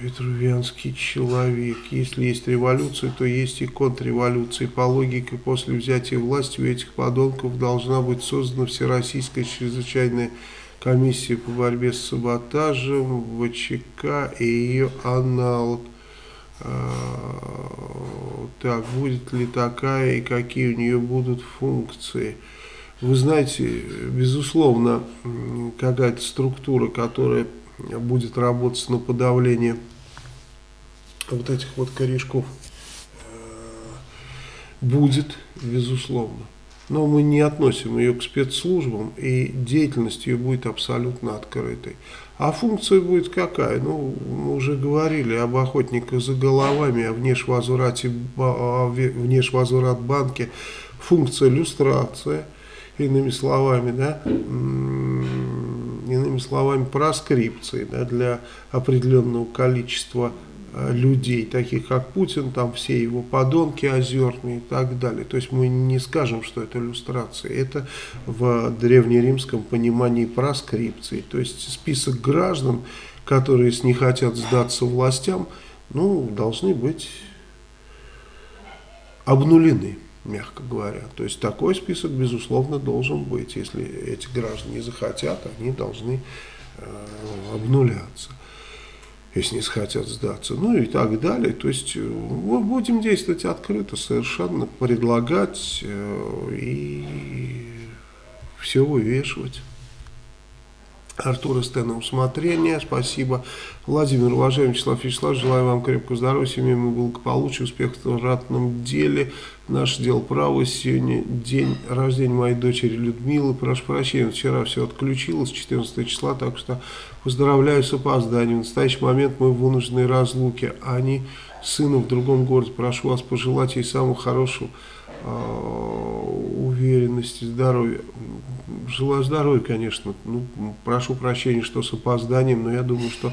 Ветрувянский человек. Если есть революция, то есть и контрреволюция. По логике, после взятия власти у этих подонков должна быть создана Всероссийская чрезвычайная комиссия по борьбе с саботажем, ВЧК и ее аналог. А, так, будет ли такая и какие у нее будут функции. Вы знаете, безусловно, какая-то структура, которая будет работать на подавление вот этих вот корешков, э, будет, безусловно но мы не относим ее к спецслужбам, и деятельность ее будет абсолютно открытой. А функция будет какая? Ну, мы уже говорили об охотниках за головами, о внешвозврате, о внешвозврат банке. Функция люстрация, иными словами, да, иными словами, проскрипции да, для определенного количества Э, людей, таких как Путин, там все его подонки озерные и так далее. То есть мы не скажем, что это иллюстрация. Это в древнеримском понимании проскрипции. То есть список граждан, которые, не хотят сдаться властям, ну, должны быть обнулены, мягко говоря. То есть такой список, безусловно, должен быть. Если эти граждане захотят, они должны э, обнуляться если не захотят сдаться, ну и так далее. То есть э, мы будем действовать открыто, совершенно предлагать э, и все вывешивать. Артур СТ на усмотрение. Спасибо. Владимир, уважаемый Вячеслав Вячеславович, желаю вам крепкого здоровья, семейного благополучия, успехов в ратном деле. Наше дело право. Сегодня день рождения моей дочери Людмилы. Прошу прощения, вчера все отключилось, 14 числа, так что поздравляю с опозданием. В настоящий момент мы в вынужденной разлуке. А они сыну в другом городе. Прошу вас пожелать ей самого хорошего э, уверенности, здоровья. Желаю здоровья, конечно. Ну, прошу прощения, что с опозданием, но я думаю, что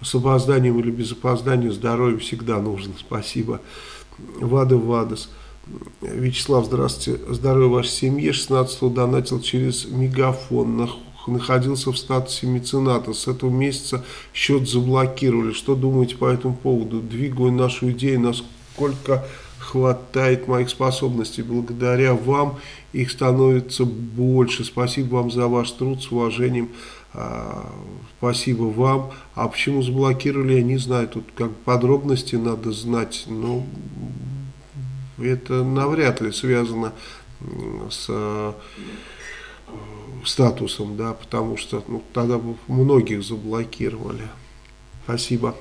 с опозданием или без опоздания здоровье всегда нужно. Спасибо. Вада Вадас. Вячеслав, здравствуйте. Здоровья вашей семье. 16 донатил через мегафон на находился в статусе мецената. С этого месяца счет заблокировали. Что думаете по этому поводу? Двигаю нашу идею, насколько хватает моих способностей. Благодаря вам их становится больше. Спасибо вам за ваш труд. С уважением. А, спасибо вам. А почему заблокировали, я не знаю. Тут как подробности надо знать. Но это навряд ли связано с э, статусом, да, потому что ну, тогда бы многих заблокировали. Спасибо.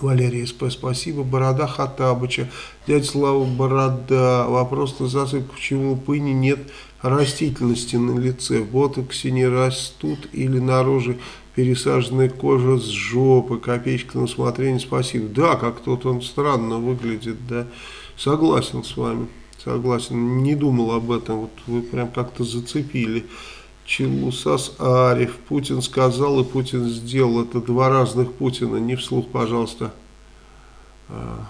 Валерий СП, спасибо. Борода Хатабыча. Дядя Слава Борода. Вопрос на засыпку. Почему у пыни нет растительности на лице? В ботоксе не растут или на пересаженная кожа с жопы. Копеечка на усмотрение. Спасибо. Да, как-то вот он странно выглядит, да. Согласен с вами. Согласен. Не думал об этом. Вот вы прям как-то зацепили. Челусас Ариф. Путин сказал и Путин сделал. Это два разных Путина. Не вслух, пожалуйста. А.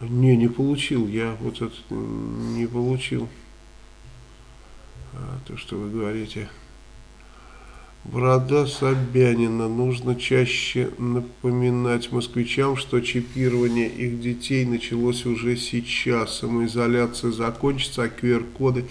Не, не получил. Я вот это не получил. А, то, что вы говорите. Борода Собянина. Нужно чаще напоминать москвичам, что чипирование их детей началось уже сейчас. Самоизоляция закончится, а QR-коды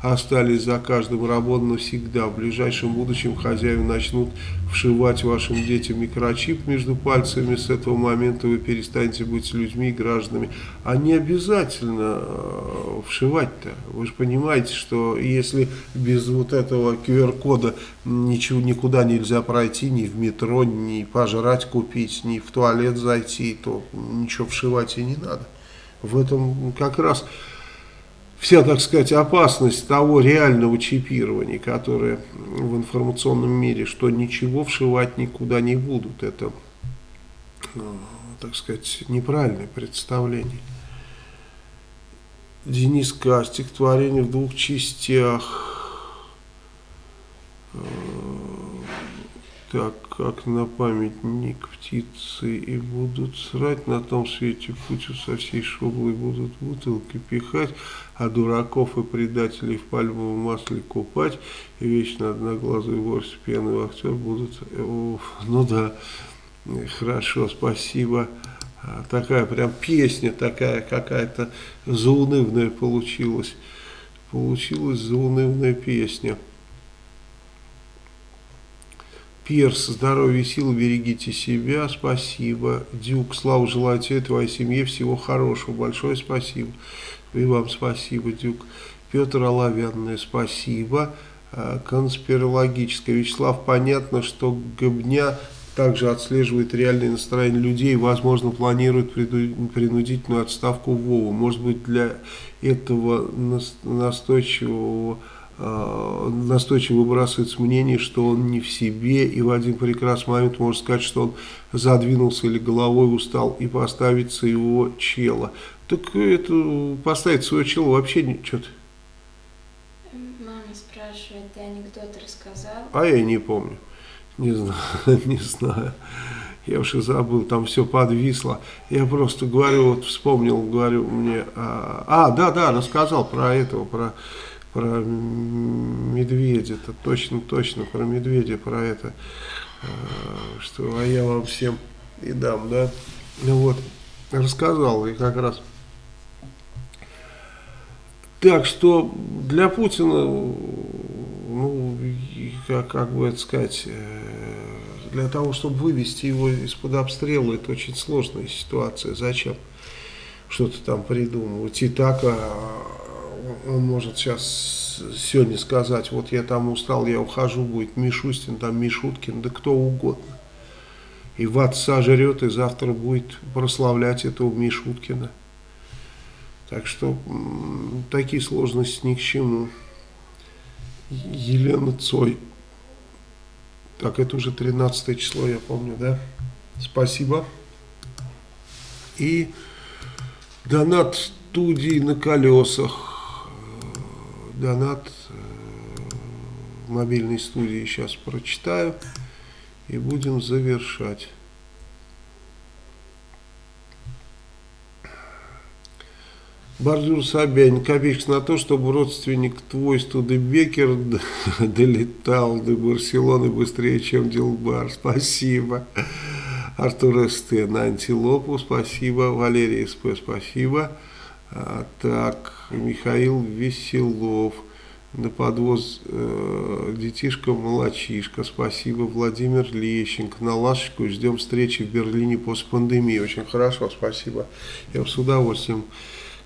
остались за каждым работой навсегда. В ближайшем будущем хозяева начнут вшивать вашим детям микрочип между пальцами. С этого момента вы перестанете быть людьми гражданами. А не обязательно э, вшивать-то. Вы же понимаете, что если без вот этого QR-кода ничего никуда нельзя пройти, ни в метро, ни пожрать купить, ни в туалет зайти, то ничего вшивать и не надо. В этом как раз вся, так сказать, опасность того реального чипирования, которое в информационном мире, что ничего вшивать никуда не будут. Это, ну, так сказать, неправильное представление. Денис К. Стихотворение в двух частях. Э, так, как на памятник птицы и будут срать на том свете путю со всей шоблой будут бутылки пихать, а дураков и предателей в пальмовом масле купать, и вечно одноглазый с пьяный актер будут... О, ну да, хорошо, спасибо. А, такая прям песня такая какая-то заунывная получилась. Получилась заунывная песня. Перс, здоровья и сил, берегите себя, спасибо. Дюк, слава желаю тебе твоей семье всего хорошего, большое спасибо. И вам спасибо, Дюк. Петр Оловянный, спасибо. А, конспирологическое. Вячеслав, понятно, что Гобня также отслеживает реальное настроение людей и, возможно, планирует принудительную отставку Вову. Может быть, для этого настойчивого Э, настойчиво выбрасывается мнение, что он не в себе, и в один прекрасный момент можно сказать, что он задвинулся или головой устал, и поставить своего чела. Так это поставить своего чела вообще что-то. Мама спрашивает, ты анекдот рассказал? А я не помню. Не знаю, не знаю. Я уж и забыл, там все подвисло. Я просто говорю, вот вспомнил, говорю мне, а, а да, да, рассказал про этого, про про медведя, это точно, точно про медведя, про это, э, что а я вам всем и дам, да, ну вот, рассказал и как раз. Так что для Путина, ну, как, как бы это сказать, э, для того, чтобы вывести его из-под обстрела, это очень сложная ситуация. Зачем что-то там придумывать? И так а, он может сейчас сегодня сказать, вот я там устал, я ухожу, будет Мишустин, там Мишуткин, да кто угодно. И в отца жрет, и завтра будет прославлять этого Мишуткина. Так что такие сложности ни к чему. Елена Цой. Так, это уже 13 число, я помню, да? Спасибо. И донат студии на колесах донат э, мобильной студии сейчас прочитаю и будем завершать. Бордюр Собянин, копеечка на то, чтобы родственник твой Студебекер долетал до Барселоны быстрее, чем Дилбар. Спасибо. Артур СТ на антилопу, спасибо. Валерий СП, спасибо. А, так, Михаил Веселов на подвоз э, детишка молочишка. Спасибо, Владимир Лещенко. На лашечку ждем встречи в Берлине после пандемии. Очень хорошо, спасибо. Я с удовольствием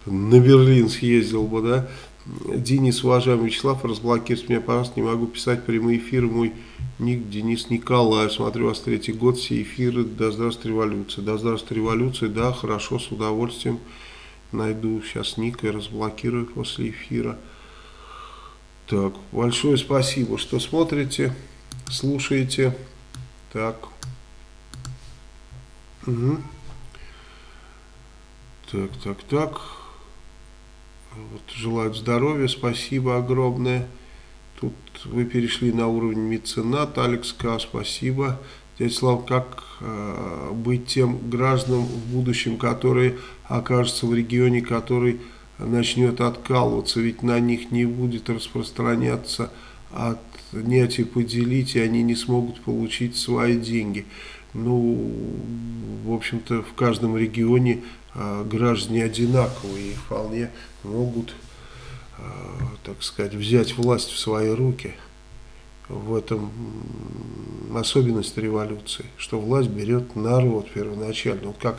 на Берлин съездил бы, да. Денис, уважаемый Вячеслав, разблокируйте меня, пожалуйста, не могу писать прямые эфиры. Мой ник Денис Николаев. Смотрю вас третий год, все эфиры. Да здравствует революция. Да здравствует революция. Да, хорошо, с удовольствием найду сейчас ник и разблокирую после эфира. Так, большое спасибо, что смотрите, слушаете. Так. Угу. Так, так, так. Вот, желаю здоровья, спасибо огромное. Тут вы перешли на уровень меценат, Алекс К. Спасибо. Дядя Слав, как э, быть тем гражданам в будущем, которые окажутся в регионе, который начнет откалываться, ведь на них не будет распространяться отнять и поделить, и они не смогут получить свои деньги. Ну, в общем-то, в каждом регионе граждане одинаковые и вполне могут, э, так сказать, взять власть в свои руки. В этом особенность революции, что власть берет народ первоначально. Вот как,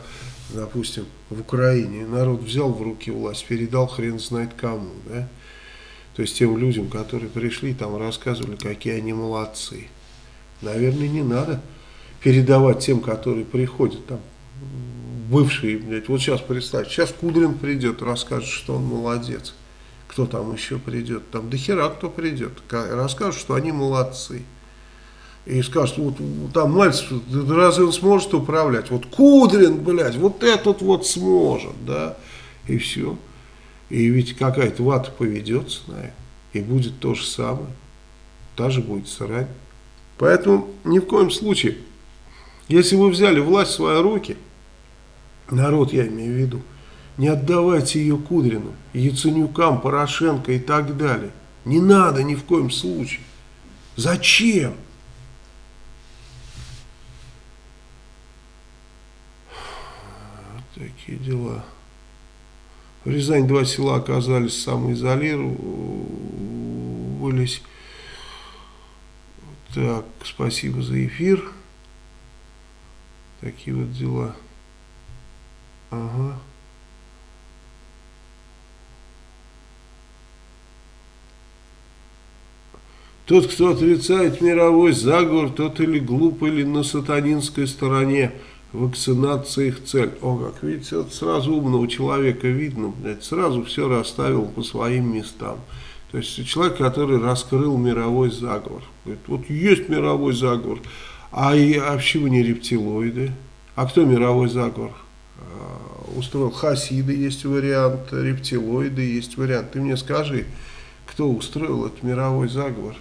допустим, в Украине народ взял в руки власть, передал хрен знает кому, да? То есть тем людям, которые пришли, там рассказывали, какие они молодцы. Наверное, не надо передавать тем, которые приходят, там, бывшие, блядь, вот сейчас представьте, сейчас Кудрин придет, расскажет, что он молодец. Кто там еще придет? Там до хера кто придет, расскажет, что они молодцы. И скажут, вот там Мальцев, разве он сможет управлять? Вот Кудрин, блядь, вот этот вот сможет, да, и все. И ведь какая-то вата поведется на это, и будет то же самое. Та же будет срань. Поэтому ни в коем случае, если вы взяли власть в свои руки, народ я имею в виду, не отдавайте ее Кудрину, Яценюкам, Порошенко и так далее. Не надо ни в коем случае. Зачем? такие дела. В Рязани два села оказались самоизолировались. Так, спасибо за эфир. Такие вот дела. Ага. Тот, кто отрицает мировой заговор, тот или глуп, или на сатанинской стороне. Вакцинация их цель. О, как видите, вот сразу умного человека видно, блядь, сразу все расставил по своим местам. То есть человек, который раскрыл мировой заговор. Говорит, вот есть мировой заговор, а, и, а почему не рептилоиды? А кто мировой заговор а, устроил? Хасиды есть вариант, рептилоиды есть вариант. Ты мне скажи, кто устроил этот мировой заговор?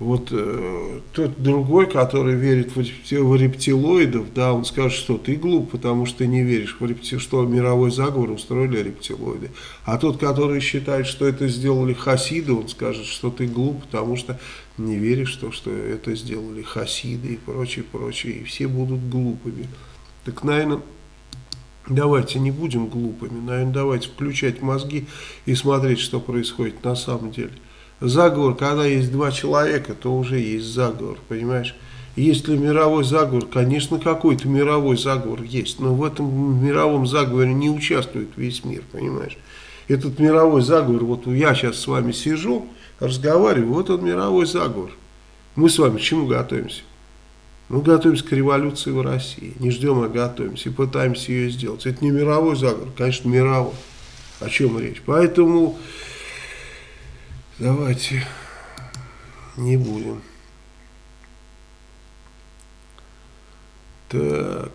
Вот э, тот другой, который верит в, в рептилоидов, да, он скажет, что ты глуп, потому что ты не веришь, в репти, что мировой заговор устроили рептилоиды. А тот, который считает, что это сделали хасиды, он скажет, что ты глуп, потому что не веришь, что, что это сделали хасиды и прочее, прочее. И все будут глупыми. Так, наверное, давайте не будем глупыми, наверное, давайте включать мозги и смотреть, что происходит на самом деле. Заговор, когда есть два человека, то уже есть заговор, понимаешь? Есть ли мировой заговор? Конечно, какой-то мировой заговор есть, но в этом мировом заговоре не участвует весь мир, понимаешь? Этот мировой заговор, вот я сейчас с вами сижу, разговариваю, вот он мировой заговор. Мы с вами к чему готовимся? Мы готовимся к революции в России, не ждем, а готовимся и пытаемся ее сделать. Это не мировой заговор, конечно, мировой. О чем речь? Поэтому... Давайте не будем. Так.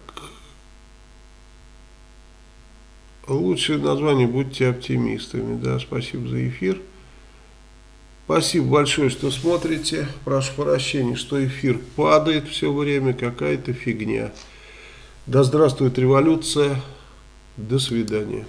Лучшее название «Будьте оптимистами». Да, спасибо за эфир. Спасибо большое, что смотрите. Прошу прощения, что эфир падает все время. Какая-то фигня. Да здравствует революция. До свидания.